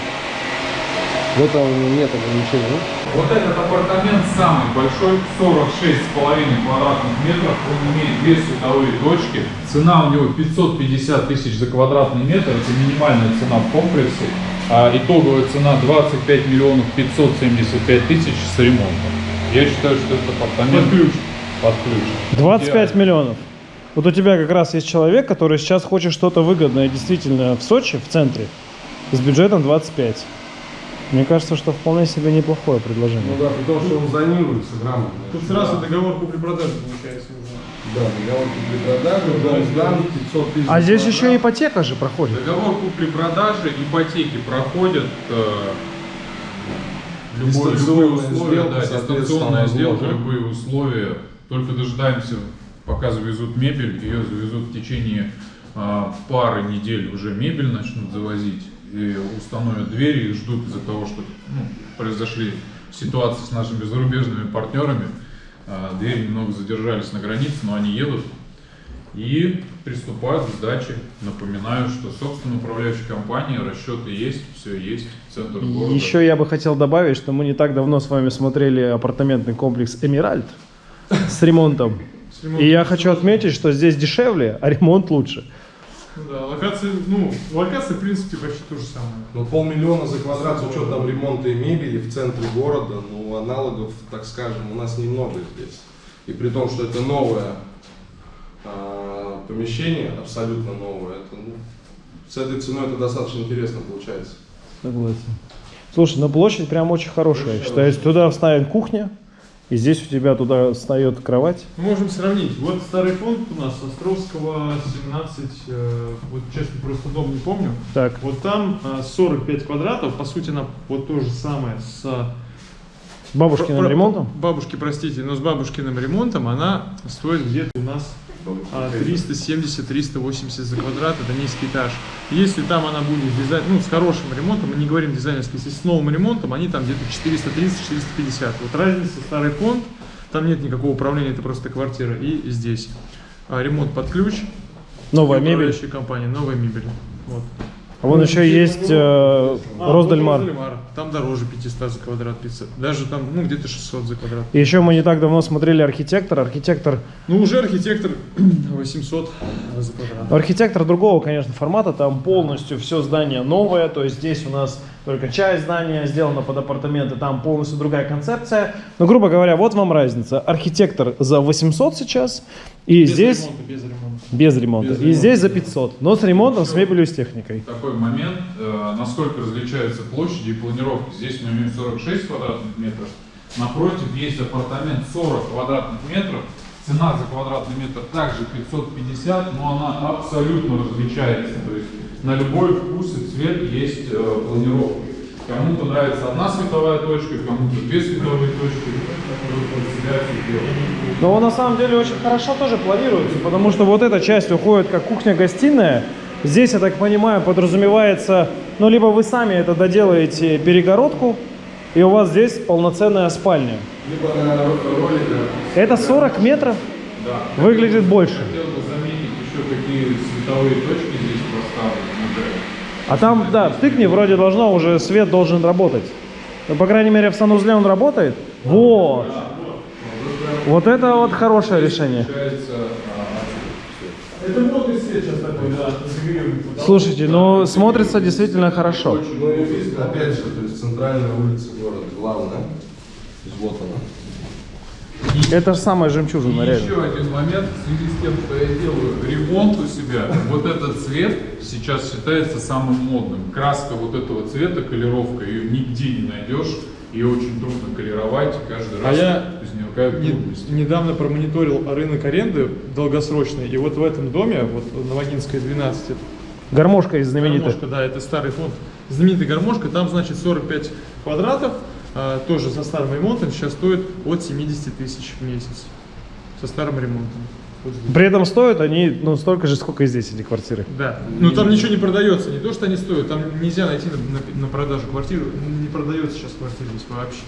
В этом нет ограничений. Вот этот апартамент самый большой, 46,5 квадратных метров. Он имеет две световые точки. Цена у него 550 тысяч за квадратный метр. Это минимальная цена в комплексе. А итоговая цена 25 миллионов 575 тысяч с ремонтом. Я считаю, что это апартамент... Под ключ. Под ключ. 25 Идеально. миллионов. Вот у тебя как раз есть человек, который сейчас хочет что-то выгодное действительно в Сочи, в центре, с бюджетом 25. Мне кажется, что вполне себе неплохое предложение. Ну да, при том, что он зонируется грамотно. Тут сразу договор купли-продажи получается уже. Да, договор купли-продажи, дом сдан, 500 тысяч. А здесь квадратов. еще ипотека же проходит. Договор купли-продажи, ипотеки проходят э, любое, любые условия, сделка, да, дистанционная сделка, возможно. любые условия. Только дожидаемся, пока завезут мебель, ее завезут в течение а, пары недель уже мебель начнут завозить и установят двери и ждут из-за того, что ну, произошли ситуации с нашими зарубежными партнерами. А, двери немного задержались на границе, но они едут и приступают к сдаче. Напоминаю, что собственно управляющая компания, расчеты есть, все есть, центр города. Еще я бы хотел добавить, что мы не так давно с вами смотрели апартаментный комплекс Эмиральд с ремонтом. С ремонтом И я хочу отметить, что здесь дешевле, а ремонт лучше. Да, локации, ну, локации, в принципе, почти то же самое. Ну, полмиллиона за квадрат с учетом ремонта и мебели в центре города, ну, аналогов, так скажем, у нас немного здесь. И при том, что это новое а, помещение, абсолютно новое, это, ну, с этой ценой это достаточно интересно получается. Согласен. Слушай, ну площадь прям очень хорошая. я считаю. Туда вставит кухня, и здесь у тебя туда встает кровать. Мы можем сравнить. Вот старый фонд у нас, Островского 17, э, вот честно, просто дом не помню. Так, Вот там э, 45 квадратов, по сути, она вот то же самое с... с бабушкиным Про- ремонтом. Бабушки, простите, но с бабушкиным ремонтом она стоит где-то у нас а, 370-380 за квадрат, это низкий этаж. Если там она будет дизайн, ну, с хорошим ремонтом, мы не говорим дизайнерский, если с новым ремонтом, они там где-то 430-450. Вот разница, старый фонд, там нет никакого управления, это просто квартира. И здесь а, ремонт под ключ. Новая мебель. компания, новая мебель. Вот. А вон еще есть э, А, Роздельмар. вот Роздельмар. Там дороже 500 за квадрат, 500. Даже там, ну, где-то 600 за квадрат. И еще мы не так давно смотрели архитектор. Архитектор, Ну, уже архитектор 800 за квадрат. архитектор другого, конечно, формата. Там полностью все здание новое. То есть здесь у нас только часть здания сделана под апартаменты. Там полностью другая концепция. Но, грубо говоря, вот вам разница. Архитектор за 800 сейчас. И Без здесь ремонта, без ремонта. без ремонта. Без и ремонта. здесь за 500. Но с ремонтом, с мебелью, с техникой. Такой момент, э, насколько различаются площади и планировки. Здесь мы имеем 46 квадратных метров. Напротив есть апартамент 40 квадратных метров. Цена за квадратный метр также 550, но она абсолютно различается. То есть на любой вкус и цвет есть э, планировка. Кому-то нравится одна световая точка, кому-то две световые точки. Вы под себя все делаете. Но он на самом деле очень хорошо тоже планируется, потому что вот эта часть уходит как кухня-гостиная. Здесь, я так понимаю, подразумевается, ну, либо вы сами это доделаете перегородку, и у вас здесь полноценная спальня. Либо на роликах. Это 40 метров, Да. выглядит больше. Хотел бы заметить еще, какие световые точки А там, да, в тыкне вроде должно уже свет должен работать. Ну, по крайней мере, в санузле он работает. Вот. Вот это вот хорошее решение. Это модный свет сейчас такой, да. Слушайте, ну смотрится действительно хорошо. Ну и видно, опять же, то есть центральная улица города, главная. То есть вот она. Это же самая жемчужина, И реально. еще один момент в связи с тем, что я делаю ремонт у себя. Вот этот цвет сейчас считается самым модным. Краска вот этого цвета, колеровка, ее нигде не найдешь. Ее очень трудно колеровать. Каждый А раз я возникают Не- трудности. недавно промониторил рынок аренды долгосрочный, и вот в этом доме, вот на Вагинской 12, Гармошка из знаменитых. гармошка, да, это старый фонд, знаменитый гармошка, там, значит, 45 квадратов, а, тоже со старым ремонтом, сейчас стоит от 70 тысяч в месяц, со старым ремонтом. Вот. При этом стоят они ну, столько же, сколько и здесь эти квартиры. Да, но там ничего не продается, не то, что они стоят, там нельзя найти на, на- на продажу квартиру, не продается сейчас квартира здесь вообще.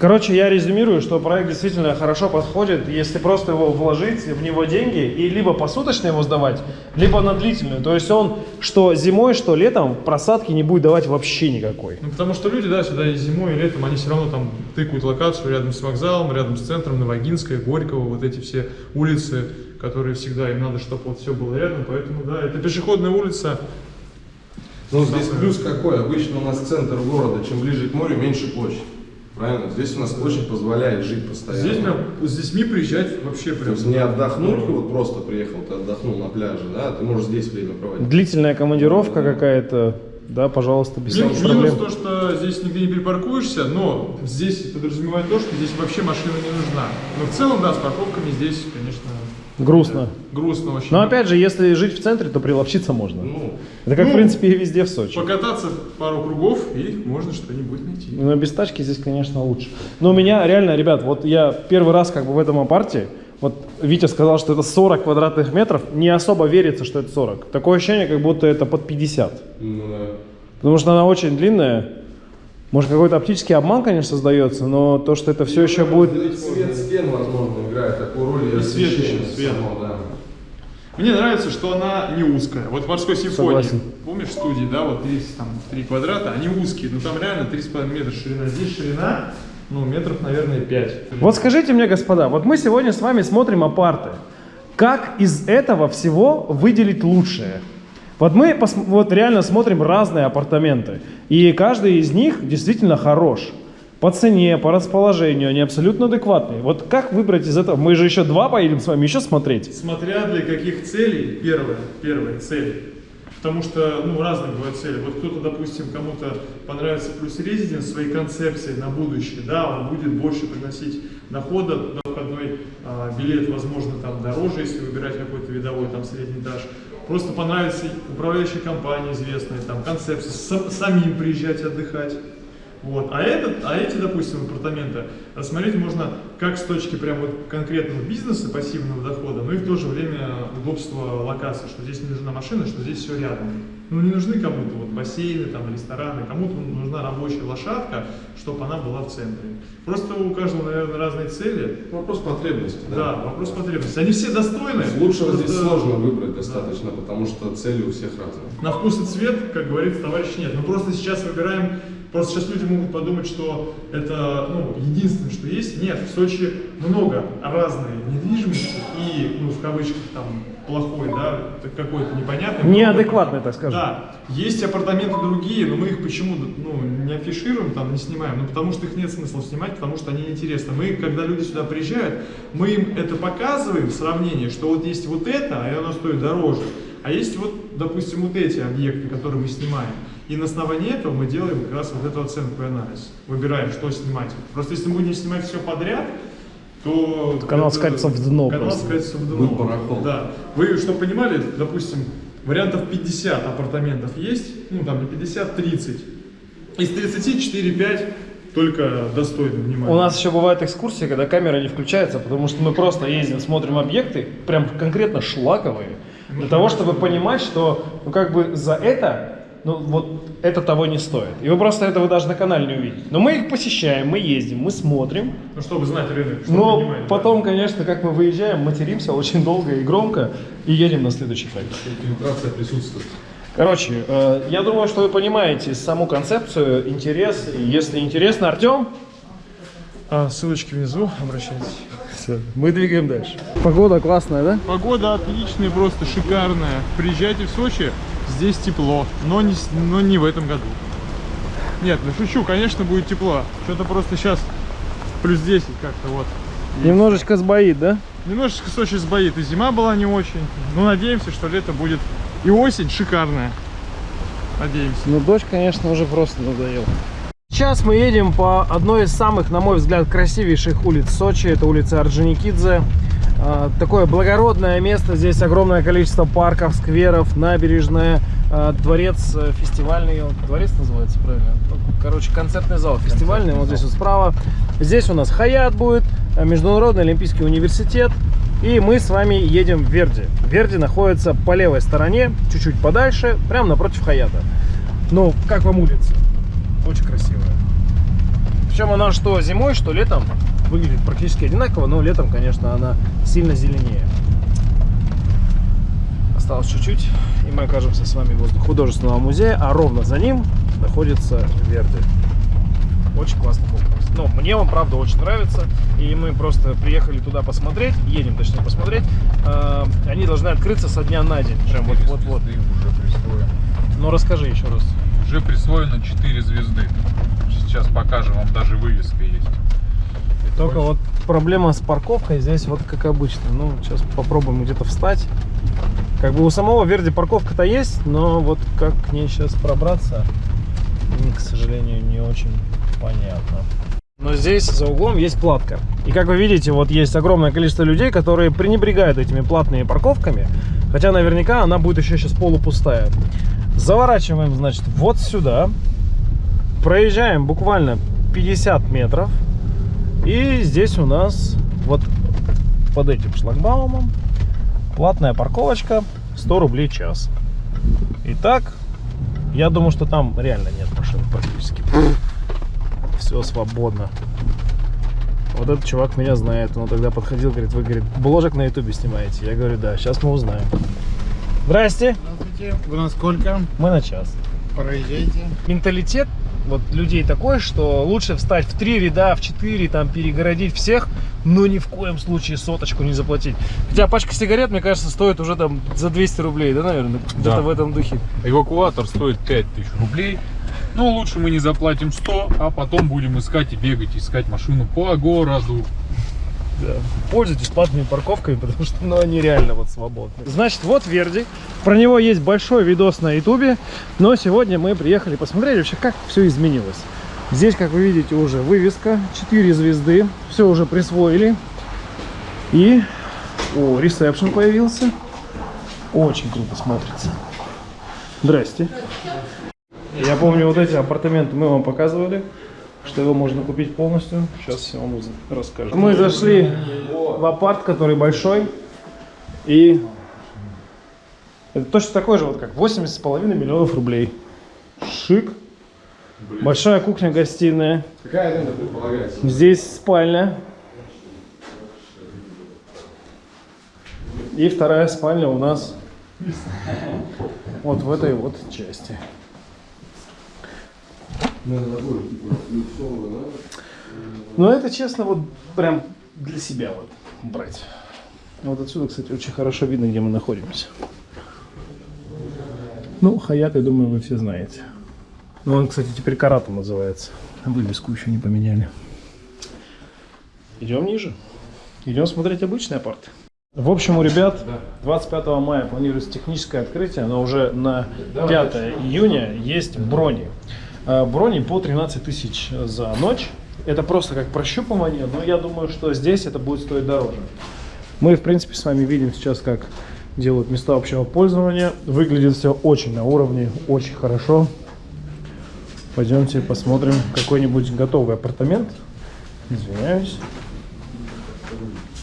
Короче, я резюмирую, что проект действительно хорошо подходит, если просто его вложить, в него деньги, и либо посуточно его сдавать, либо на длительную. То есть он что зимой, что летом просадки не будет давать вообще никакой. Ну, потому что люди, да, сюда и зимой, и летом, они все равно там тыкают локацию рядом с вокзалом, рядом с центром, Новогинская, Горького, вот эти все улицы, которые всегда, им надо, чтобы вот все было рядом, поэтому, да, это пешеходная улица, Ну, здесь плюс какой? Обычно у нас центр города, чем ближе к морю, меньше площадь. Правильно? Здесь у нас площадь позволяет жить постоянно. здесь прям с детьми приезжать вообще То прям. есть не отдохнуть, вот просто приехал, ты отдохнул на пляже, да, ты можешь здесь время проводить. Длительная командировка какая-то, да, пожалуйста, без Минус, проблем. минус то, что здесь нигде не перепаркуешься, но здесь подразумевает то, что здесь вообще машина не нужна. Но в целом, да, с парковками здесь, конечно, Грустно. грустно очень. Но опять же, если жить в центре, то приловчиться можно. Ну, Это как, ну, в принципе, и везде в Сочи. Покататься пару кругов, и можно что-нибудь найти. Но без тачки здесь, конечно, лучше. Но у меня реально, ребят, вот я первый раз как бы в этом апарте, вот Витя сказал, что это 40 квадратных метров, не особо верится, что это 40. Такое ощущение, как будто это под 50. ну да. Потому что она очень длинная. Может, какой-то оптический обман, конечно, создается, но то, что это все еще будет... Цвет стен, возможно, играет такую роль. И свет еще, освещение свет. само, да. Мне нравится, что она не узкая. Вот в морской симфонии, Согласен. помнишь, в студии, да, вот есть там три квадрата, они узкие, но там реально 3,5 метра ширина. Здесь ширина, ну, метров, наверное, 5. Вот скажите мне, господа, вот мы сегодня с вами смотрим апарты. Как из этого всего выделить лучшее? Вот мы вот реально смотрим разные апартаменты, и каждый из них действительно хорош. По цене, по расположению, они абсолютно адекватные. Вот как выбрать из этого? Мы же еще два поедем с вами еще смотреть. Смотря для каких целей, первое, первая цель. Потому что, ну, разные бывают цели. Вот кто-то, допустим, кому-то понравится плюс резиденс своей концепции на будущее, да, он будет больше приносить дохода, на входной а, билет, возможно, там дороже, если выбирать какой-то видовой, там, средний этаж. Просто понравится управляющая компания известная, там, концепция, сам- самим приезжать отдыхать. Вот. А, этот, а эти, допустим, апартаменты рассмотреть можно как с точки прям вот конкретного бизнеса, пассивного дохода, но и в то же время удобства локации, что здесь не нужна машина, что здесь все рядом. Ну не нужны кому-то вот бассейны, там, рестораны, кому-то нужна рабочая лошадка, чтобы она была в центре. Просто у каждого, наверное, разные цели. Вопрос потребности, Да, вопрос потребности. Они все достойны. Лучшего здесь сложно выбрать достаточно, потому что цели у всех разные. На вкус и цвет, как говорит товарищ, нет. Мы просто сейчас выбираем, просто сейчас люди могут подумать, что это ну, единственное, что есть. Нет, в Сочи много разной недвижимости и, ну, в кавычках, там, плохой, да, какой-то непонятный. Неадекватный, так скажем. Да, есть апартаменты другие, но мы их почему ну, не афишируем, там, не снимаем? Ну, потому что их нет смысла снимать, потому что они неинтересны. Мы, когда люди сюда приезжают, мы им это показываем в сравнении, что вот есть вот это, а оно стоит дороже. А есть вот, допустим, вот эти объекты, которые мы снимаем. И на основании этого мы делаем как раз вот эту оценку и анализ. Выбираем, что снимать. Просто если мы будем снимать все подряд, то... То канал скатится в дно Канал просто. скатится в дно. Вы барахол. Да. Вы, чтобы понимали, допустим, вариантов 50 апартаментов есть, ну там не 50, 30. Из 30 4-5 только достойны внимания. У нас еще бывают экскурсии, когда камера не включается, потому что мы просто ездим, смотрим объекты, прям конкретно шлаковые, для того, чтобы понимать, что ну как бы за это, ну вот это того не стоит. И вы просто этого даже на канале не увидите. Но мы их посещаем, мы ездим, мы смотрим. Ну, чтобы знать рынок, чтобы Но понимать, да. потом, конечно, как мы выезжаем, материмся очень долго и громко и едем на следующий проект. Фильтрация присутствует. Короче, э, я думаю, что вы понимаете саму концепцию, интерес. И Если интересно, Артем, А, ссылочки внизу, обращайтесь. Мы двигаем дальше. Погода классная, да? Погода отличная, просто шикарная. Приезжайте в Сочи, здесь тепло, но не, с- но не в этом году. Нет, ну шучу, конечно, будет тепло. Что-то просто сейчас плюс 10 как-то вот. Немножечко сбоит, да? Немножечко Сочи сбоит, и зима была не очень. Но надеемся, что лето будет и осень шикарная. Надеемся. Ну, дождь, конечно, уже просто надоел. Сейчас мы едем по одной из самых, на мой взгляд, красивейших улиц Сочи. Это улица Орджоникидзе. А, Такое благородное место. Здесь огромное количество парков, скверов, набережная, а, дворец э, фестивальный. Дворец называется, правильно? Короче, концертный зал фестивальный. Вот здесь вот справа. Здесь у нас Хаят будет, э, Международный Олимпийский университет. И мы с вами едем в Верди. Верди находится по левой стороне, чуть-чуть подальше, прямо напротив Хаята. Ну, как вам улица? Очень красивая. Причем она что зимой, что летом выглядит практически одинаково, но летом, конечно, она сильно зеленее. Осталось чуть-чуть, и мы окажемся с вами возле художественного музея, а ровно за ним находится Верди. Очень классный комплекс. Ну, мне он, правда, очень нравится. И мы просто приехали туда посмотреть, едем, точнее, посмотреть. А, Они должны открыться со дня на день. Прям вот, вот, вот. Звезды уже присвоено. Ну, расскажи еще раз. Уже присвоено 4 звезды. Сейчас покажем, вам даже вывеска есть. Только вот проблема с парковкой здесь вот как обычно. Ну, сейчас попробуем где-то встать. Как бы у самого Верди парковка-то есть, но вот как к ней сейчас пробраться, к сожалению, не очень понятно. Но здесь за углом есть платка. И как вы видите, вот есть огромное количество людей, которые пренебрегают этими платными парковками. Хотя наверняка она будет еще сейчас полупустая. Заворачиваем, значит, вот сюда. Проезжаем буквально 50 метров. И здесь у нас вот под этим шлагбаумом платная парковочка 100 рублей час. Итак, я думаю, что там реально нет машин практически. Все свободно. Вот этот чувак меня знает. Он тогда подходил, говорит, вы, говорит, бложек на ютубе снимаете. Я говорю, да, сейчас мы узнаем. Здрасте, Здравствуйте. Вы на сколько? мы на час. Проезжайте. Менталитет вот людей такой, что лучше встать в три ряда, в четыре, там перегородить всех, но ни в коем случае соточку не заплатить. Хотя пачка сигарет, мне кажется, стоит уже там за 200 рублей, да, наверное? Где-то в этом духе. Эвакуатор стоит 5000 рублей. Ну, лучше мы не заплатим 100, а потом будем искать и бегать, искать машину по городу. Да. Пользуйтесь платными парковками, потому что ну, они реально вот свободны. Значит, вот Верди. Про него есть большой видос на ютубе. Но сегодня мы приехали посмотреть вообще, как все изменилось. Здесь, как вы видите, уже вывеска. 4 звезды. Все уже присвоили. И... О, ресепшн появился. Очень круто смотрится. Здрасте. Я помню, вот эти апартаменты мы вам показывали, что его можно купить полностью. Сейчас я вам расскажу. Мы зашли в апарт, который большой. И это точно такой же, вот как 80,5 миллионов рублей. Шик. Большая кухня-гостиная. Какая аренда предполагается? Здесь спальня. И вторая спальня у нас вот в этой вот части. Но это, честно, вот прям для себя вот брать. Вот отсюда, кстати, очень хорошо видно, где мы находимся. Ну, Хаят, я думаю, вы все знаете. Ну, он, кстати, теперь Каратом называется. Вывеску еще не поменяли. Идем ниже. Идем смотреть обычные апарты. В общем, у ребят 25 мая планируется техническое открытие, но уже на 5 июня есть брони. Э, Брони по 13 тысяч за ночь. Это просто как прощупывание, но я думаю, что здесь это будет стоить дороже. Мы, в принципе, с вами видим сейчас, как делают места общего пользования. Выглядит все очень на уровне, очень хорошо. Пойдемте посмотрим какой-нибудь готовый апартамент. Извиняюсь.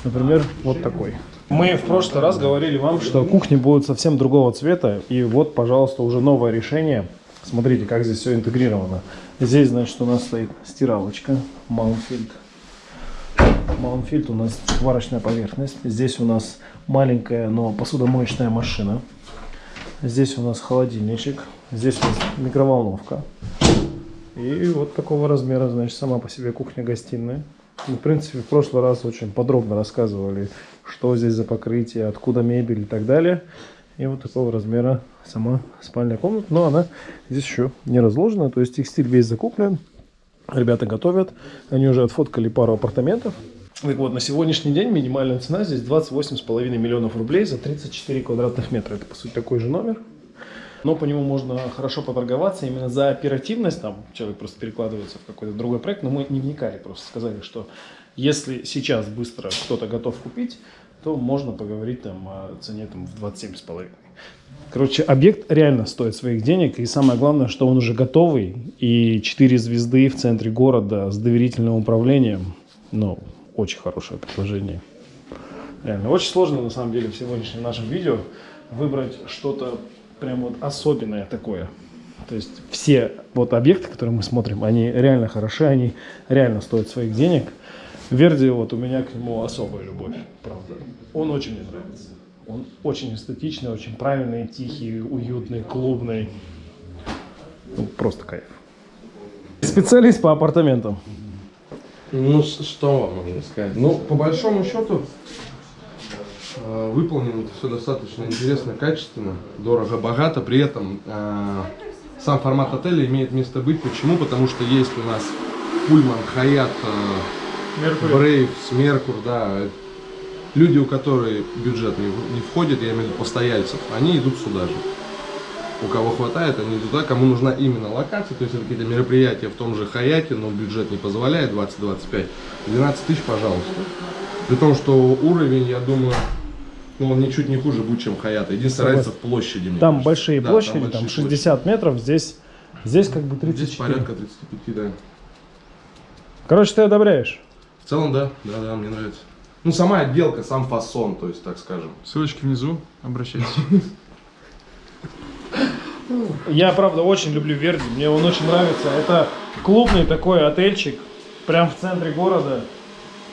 Например, вот такой. Мы в прошлый раз говорили вам, что кухни будут совсем другого цвета. И вот, пожалуйста, уже новое решение. Смотрите, как здесь все интегрировано. Здесь, значит, у нас стоит стиралочка Маунфильд. Маунфильд у нас сварочная поверхность. Здесь у нас маленькая, но посудомоечная машина. Здесь у нас холодильничек. Здесь у нас микроволновка. И вот такого размера, значит, сама по себе кухня-гостиная. В принципе, в прошлый раз очень подробно рассказывали, что здесь за покрытие, откуда мебель и так далее. И вот такого размера сама спальная комната. Но она здесь еще не разложена. То есть текстиль весь закуплен. Ребята готовят. Они уже отфоткали пару апартаментов. Так вот, на сегодняшний день минимальная цена здесь 28,5 миллионов рублей за 34 квадратных метра. Это, по сути, такой же номер. Но по нему можно хорошо поторговаться именно за оперативность. Там человек просто перекладывается в какой-то другой проект. Но мы не вникали, просто сказали, что если сейчас быстро кто-то готов купить, то можно поговорить там о цене там, в 27,5. Короче, объект реально стоит своих денег. И самое главное, что он уже готовый. И 4 звезды в центре города с доверительным управлением. Ну, очень хорошее предложение. Реально, очень сложно на самом деле в сегодняшнем нашем видео выбрать что-то прям вот особенное такое. То есть все вот объекты, которые мы смотрим, они реально хороши, они реально стоят своих денег. Верди, вот у меня к нему особая любовь, правда. Он очень мне нравится. Он очень эстетичный, очень правильный, тихий, уютный, клубный. Ну, просто кайф. Специалист по апартаментам. Ну, что вам можно сказать? Ну, по большому счету, э, выполнено это все достаточно интересно, качественно, дорого-богато. При этом э, сам формат отеля имеет место быть. Почему? Потому что есть у нас Пульман, Хаят, Брейв, Меркур, да. Люди, у которых бюджет не, не входит, я имею в виду постояльцев, они идут сюда же. У кого хватает, они идут туда, кому нужна именно локация, то есть это какие-то мероприятия в том же Хаяте, но бюджет не позволяет, 20-25, 12 тысяч, пожалуйста. При том, что уровень, я думаю, ну, он ничуть не хуже будет, чем Хаята. Единственная разница в площади. мне Там кажется. большие Да, площади, там, большие 60 метров, здесь, здесь как бы площади. Здесь 34. порядка 35, да. Короче, ты одобряешь? В целом, да, да, да, мне нравится. Ну, сама отделка, сам фасон, то есть, так скажем. Ссылочки внизу, обращайтесь. Я, правда, очень люблю Верди, мне он очень нравится. Это клубный такой отельчик, прям в центре города.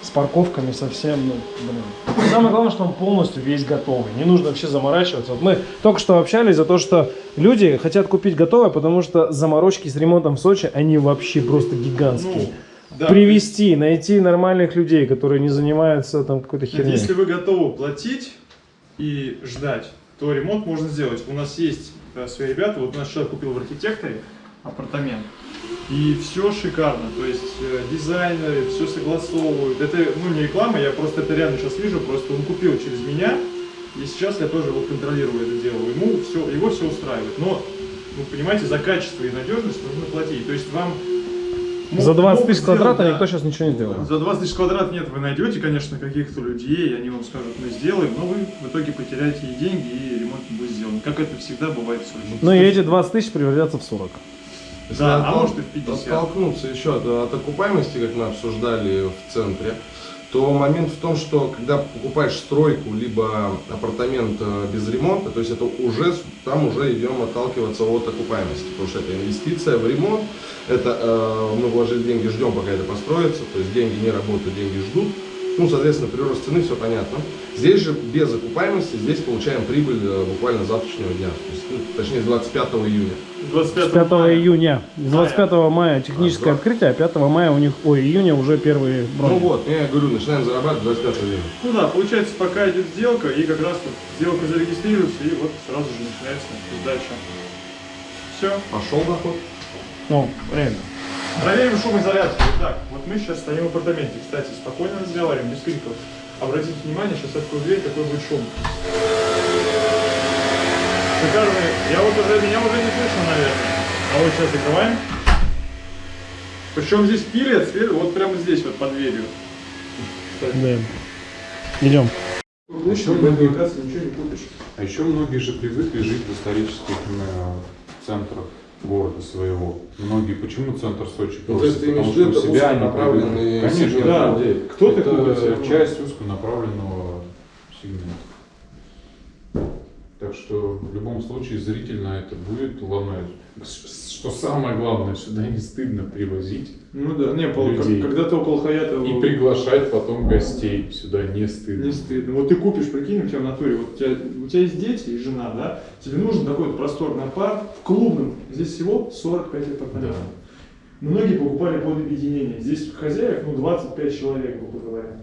с парковками совсем, ну, блин. Самое главное, что он полностью весь готовый. Не нужно вообще заморачиваться. Вот мы только что общались за то, что люди хотят купить готовое, потому что заморочки с ремонтом в Сочи, они вообще просто гигантские. Да. Привести, найти нормальных людей, которые не занимаются там какой-то херней. Если вы готовы платить и ждать, то ремонт можно сделать. У нас есть э, свои ребята. Вот наш человек купил в архитекторе апартамент. И все шикарно. То есть э, дизайнеры все согласовывают. Это ну, не реклама, я просто это реально сейчас вижу. Просто он купил через меня. И сейчас я тоже вот контролирую это дело. Ему все, его все устраивает. Но, ну, понимаете, за качество и надежность нужно платить. То есть вам За 20 могут тысяч квадратов да. никто сейчас ничего не сделает. За 20 тысяч квадрат нет, вы найдете, конечно, каких-то людей, и они вам скажут, мы сделаем, но вы в итоге потеряете и деньги, и ремонт не будет сделан. Как это всегда бывает в Сочи. Ну и эти 20 тысяч превратятся в 40. Если Да, а может и в 50. Оттолкнуться еще от, от окупаемости, как мы обсуждали в центре, то момент в том, что когда покупаешь стройку, либо апартамент э, без ремонта, то есть это уже, там уже идем отталкиваться от окупаемости, потому что это инвестиция в ремонт, это э, мы вложили деньги, ждем, пока это построится, то есть деньги не работают, деньги ждут, ну, соответственно, прирост цены, все понятно. Здесь же без окупаемости, здесь получаем прибыль э, буквально завтрашнего дня, то есть, ну, точнее, с 25 июня. 25 5 мая. июня. С 25 мая техническое А, открытие, а 5 мая у них, ой, июня уже первые Ну брони. вот, я говорю, начинаем зарабатывать 25 июня. Ну да, получается, пока идет сделка, и как раз вот сделка зарегистрируется, и вот сразу же начинается сдача. Все. Пошел доход. Ну, реально. Проверим шумоизоляцию. Итак, вот мы сейчас стоим в апартаменте. Кстати, спокойно разговариваем, без криков. Обратите внимание, сейчас открою дверь, какой будет шум. Шикарный. Я вот уже, меня уже не слышно, наверное. А вот сейчас закрываем. Причем здесь пилят, свет- вот прямо здесь, вот под дверью. Да. Идем. Лучше в этой локации ничего не купишь. А еще многие же привыкли жить в исторических э, центрах города своего. Многие, почему центр Сочи Ну, то просят? есть ты имеешь Потому что у себя они. Конечно, да. Кто-то Это, ну, часть узконаправленного сегмента. Так что в любом случае зрительно это будет ломать. Что самое главное, сюда не стыдно привозить Ну да, не, Пол, как- когда ты около Хаята... и приглашать потом гостей. Сюда не стыдно. Не стыдно. Вот ты купишь, прикинь, у тебя в натуре, вот у тебя, у тебя есть дети и жена, да? Тебе нужен такой вот просторный апарт в клубном. Здесь всего 45 апартаментов. Многие покупали под объединение. Здесь хозяев, ну, 25 человек, грубо говоря.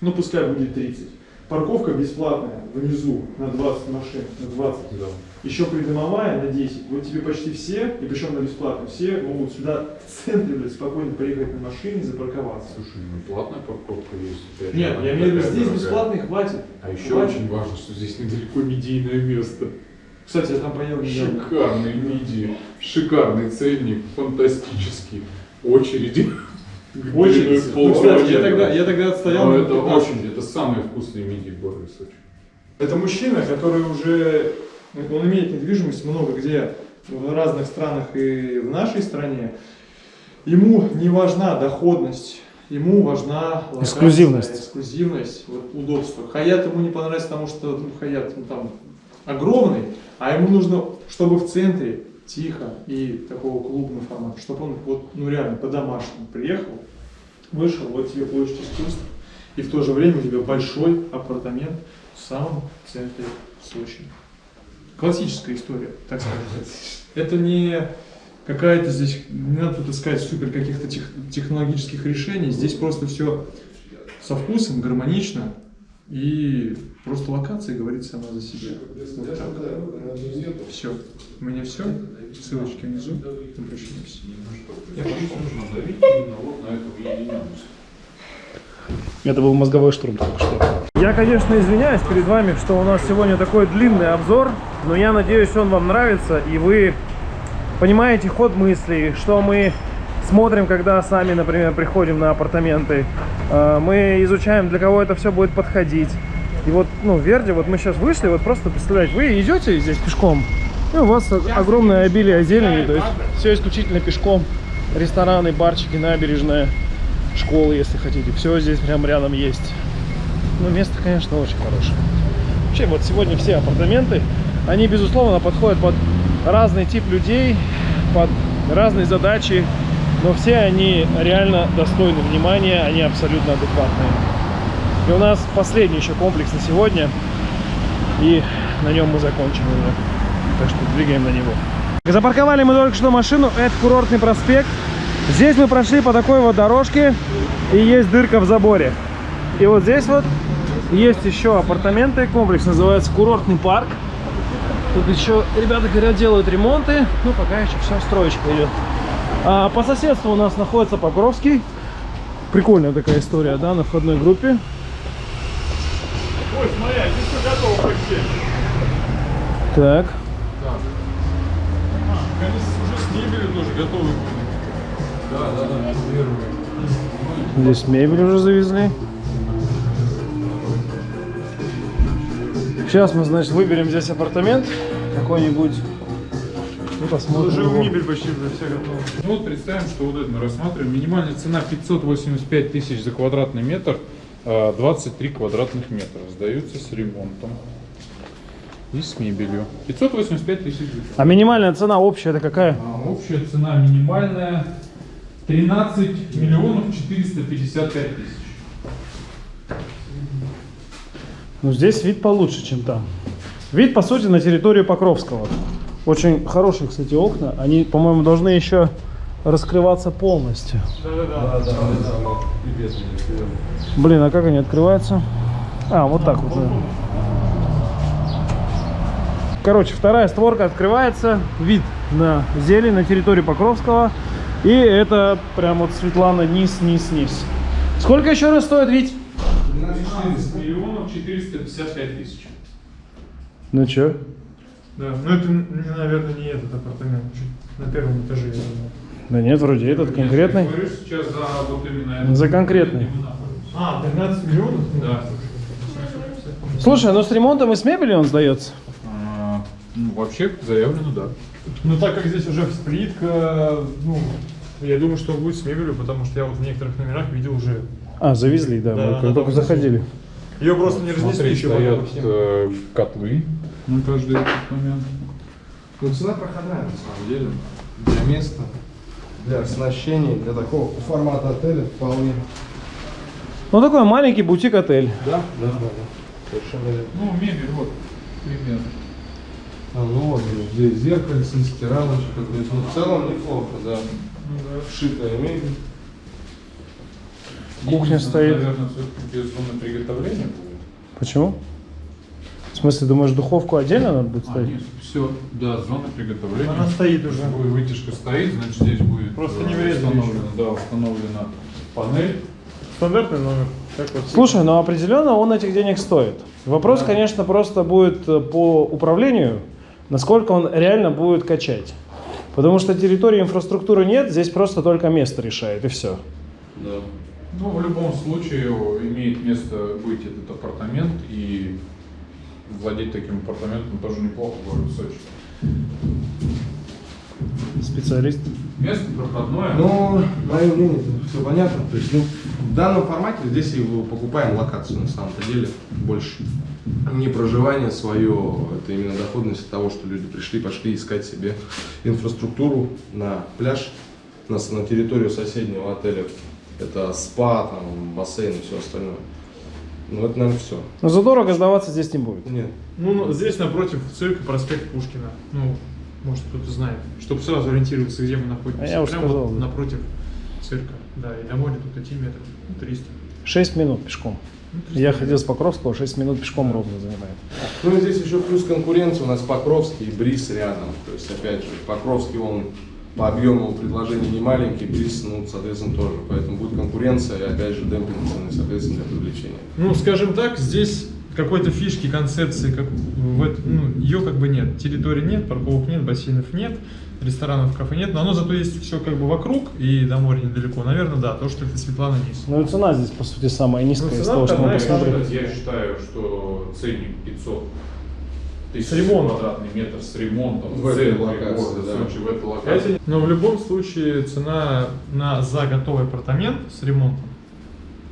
Ну, пускай будет 30. Парковка бесплатная внизу на 20 машин, на 20. Да. Еще придомовая на 10. Вот тебе почти все, и причем на бесплатно, все могут сюда в центре, блядь, спокойно приехать на машине запарковаться. Слушай, ну платная парковка есть. опять Нет, я имею в виду, здесь дорогая. хватит. А еще Хватит. очень важно, что здесь недалеко медийное место. Кстати, я там понял недавно. Шикарный миди, шикарный ценник, фантастический. Очереди. Длиной Ну, кстати, я тогда, я тогда отстоял. Но это 15. очень, это самые вкусные миди в городе Сочи. Это мужчина, который уже, он имеет недвижимость много где, в разных странах и в нашей стране. Ему не важна доходность, ему важна локация, Эксклюзивность. эксклюзивность, вот, удобство. Хаят ему не понравится, потому что ну, Хаят ну, там огромный, а ему нужно, чтобы в центре тихо и такого клубного формата, чтобы он вот, ну реально по-домашнему приехал, вышел, вот тебе площадь искусств, и в то же время у тебя большой апартамент в самом центре Сочи. Классическая история, так сказать. Это не какая-то здесь, не надо тут искать супер каких-то тех- технологических решений, здесь просто все со вкусом, гармонично, и просто локация говорит сама за себя. Вот так. Все. У меня все. Ссылочки внизу. Обращаемся. Я боюсь, нужно давить именно вот на эту уединенность. Это был мозговой штурм только что. Я, конечно, извиняюсь перед вами, что у нас сегодня такой длинный обзор, но я надеюсь, он вам нравится, и вы понимаете ход мыслей, что мы смотрим, когда сами, например, приходим на апартаменты. Э, Мы изучаем, для кого это все будет подходить. И вот, ну, Верди, вот мы сейчас вышли, вот просто представляете, вы идете здесь пешком, и у вас огромное обилие зелени, то есть все исключительно пешком. Рестораны, барчики, набережная, школы, если хотите. Все здесь прям рядом есть. Ну, место, конечно, очень хорошее. Вообще, вот сегодня все апартаменты, они, безусловно, подходят под разный тип людей, под разные задачи. Но все они реально достойны внимания, они абсолютно адекватные. И у нас последний еще комплекс на сегодня, и на нем мы закончим уже. Так что двигаем на него. Запарковали мы только что машину, это курортный проспект. Здесь мы прошли по такой вот дорожке, и есть дырка в заборе. И вот здесь вот есть еще апартаменты, комплекс называется курортный парк. Тут еще ребята говорят делают ремонты, ну пока еще все строечка идет. А по соседству у нас находится Покровский. Прикольная такая история, да, на входной группе. Ой, смотри, а здесь все готово почти. Так, Они уже с мебелью тоже готовы. Да, да, да, первые. здесь мебель уже завезли. Сейчас мы, значит, выберем здесь апартамент какой-нибудь и посмотрим. Уже его. мебель почти уже все готово. Ну вот представим, что вот это мы рассматриваем. Минимальная цена 585 тысяч за квадратный метр, а 23 квадратных метра. Сдаются с ремонтом и с мебелью. 585 тысяч за А минимальная цена общая это какая? А Общая цена минимальная 13 миллионов 455 тысяч. Ну, здесь вид получше, чем там. Вид, по сути, на территорию Покровского. Очень хорошие, кстати, окна. Они, по-моему, должны еще раскрываться полностью. Да-да-да. Блин, а как они открываются? А, вот так вот. Короче, вторая створка открывается. Вид на зелень на территории Покровского. И это прям вот Светлана низ, низ, низ. Сколько еще раз стоит вид? 13 миллионов 455 тысяч. Ну чё? Да, ну это, наверное, не этот апартамент, чуть на первом этаже, я думаю. Да нет, вроде этот конкретный. Я говорю сейчас за вот именно этот. За конкретный. А, 13 миллионов? Да. Слушай, ну с ремонтом и с мебелью он сдается. А, ну, вообще заявлено, да. Ну так как здесь уже плитка, ну, я думаю, что будет с мебелью, потому что я вот в некоторых номерах видел уже. А, завезли, да, Да, мы да, как только заходили. Ее просто не разнесли Смотри, еще стоят э, котлы на каждый этот момент. Ну, цена проходная, на самом деле. Для места, для оснащения, для такого формата отеля вполне. Ну такой маленький бутик-отель. Да? Да, да, да. Совершенно верно. Ну, мебель, вот, примерно. А, ну вот, здесь зеркальце, стиралочка. То есть, ну, в целом неплохо, да. Вшитая мебель. Кухня Единственное, стоит. Наверное, все-таки без зоны приготовления будет. Почему? В смысле, думаешь, духовку отдельно надо будет А, ставить? нет, все, да, зона приготовления. Она стоит уже. Будет вытяжка стоит, значит здесь будет Просто э, не установлена, да, установлена панель. Стандартный номер. Вот. Слушай, ну определенно он этих денег стоит. Вопрос, конечно, просто будет э, по управлению, насколько он реально будет качать. Потому что территории инфраструктуры нет, здесь просто только место решает, и все. Да. Ну, в любом случае имеет место быть этот апартамент и владеть таким апартаментом тоже неплохо в городе Сочи. Специалист. Место проходное. Ну, мое мнение, все понятно. То есть, ну, в данном формате здесь и покупаем локацию на самом-то деле больше. Не проживание свое, это именно доходность от того, что люди пришли, пошли искать себе инфраструктуру на пляж, на, на территорию соседнего отеля. Это спа, там, бассейн и все остальное. Ну, это, наверное, все. Но задорого сдаваться здесь не будет. Нет. Ну, ну, здесь напротив цирка проспект Пушкина. Ну, может кто-то знает. Чтобы сразу ориентироваться, где мы находимся. А я уже Прямо сказал, вот да. напротив цирка. Да, и до моря тут идти метров ну, 300. 6 минут пешком. Ну, 300 Я ходил с Покровского, 6 минут пешком ровно занимает. Ну и здесь еще плюс конкуренция, у нас Покровский и Бриз рядом. То есть, опять же, Покровский, он по объему предложений не маленький, Бриз, ну, соответственно, тоже. Поэтому будет конкуренция и, опять же, демпинг цены, соответственно, для привлечения. Ну, скажем так, здесь какой-то фишки, концепции, как в эт- ну, ее как бы нет. Территории нет, парковок нет, бассейнов нет, ресторанов, кафе нет, но оно зато есть все как бы вокруг и до моря недалеко. Наверное, да, то, что это Светлана низ. Ну и цена здесь, по сути, самая низкая Ну, из цена того, что мы посмотрели. Я считаю, что ценник 500 С ремонтом. квадратный метр с ремонтом В в этой локации, города да. Сочи, в этой локации. Но в любом случае цена на за готовый апартамент с ремонтом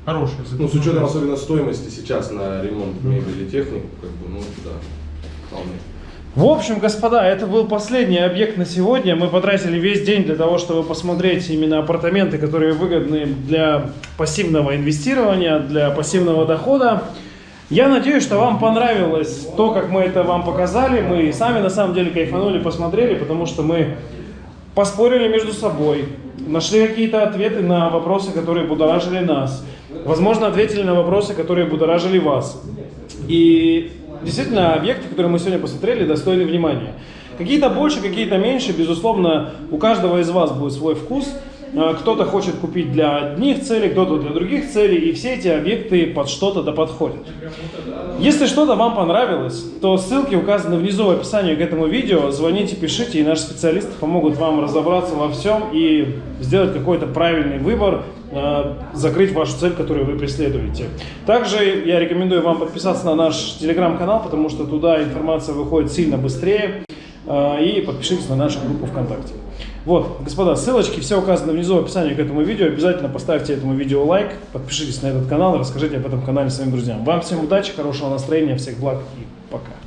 хорошая. Ну, с учетом 500. особенно стоимости сейчас на ремонт мебели и технику, как бы, ну, да, вполне. В общем, господа, это был последний объект на сегодня. Мы потратили весь день для того, чтобы посмотреть именно апартаменты, которые выгодны для пассивного инвестирования, для пассивного дохода. Я надеюсь, что вам понравилось то, как мы это вам показали. Мы сами на самом деле кайфанули, посмотрели, потому что мы поспорили между собой, нашли какие-то ответы на вопросы, которые будоражили нас. Возможно, ответили на вопросы, которые будоражили вас. И действительно, объекты, которые мы сегодня посмотрели, достойны внимания. Какие-то больше, какие-то меньше, безусловно, у каждого из вас будет свой вкус. А, Кто-то хочет купить для одних целей, кто-то для других целей, и все эти объекты под что-то да подходят. Если что-то вам понравилось, то ссылки указаны внизу в описании к этому видео. Звоните, пишите, и наши специалисты помогут вам разобраться во всем и сделать какой-то правильный выбор, э, закрыть вашу цель, которую вы преследуете. Также я рекомендую вам подписаться на наш телеграм-канал, потому что туда информация выходит сильно быстрее. Э, И подпишитесь на нашу группу ВКонтакте. Вот, господа, ссылочки все указаны внизу в описании к этому видео. Обязательно поставьте этому видео лайк, подпишитесь на этот канал и расскажите об этом канале своим друзьям. Вам всем удачи, хорошего настроения, всех благ и пока.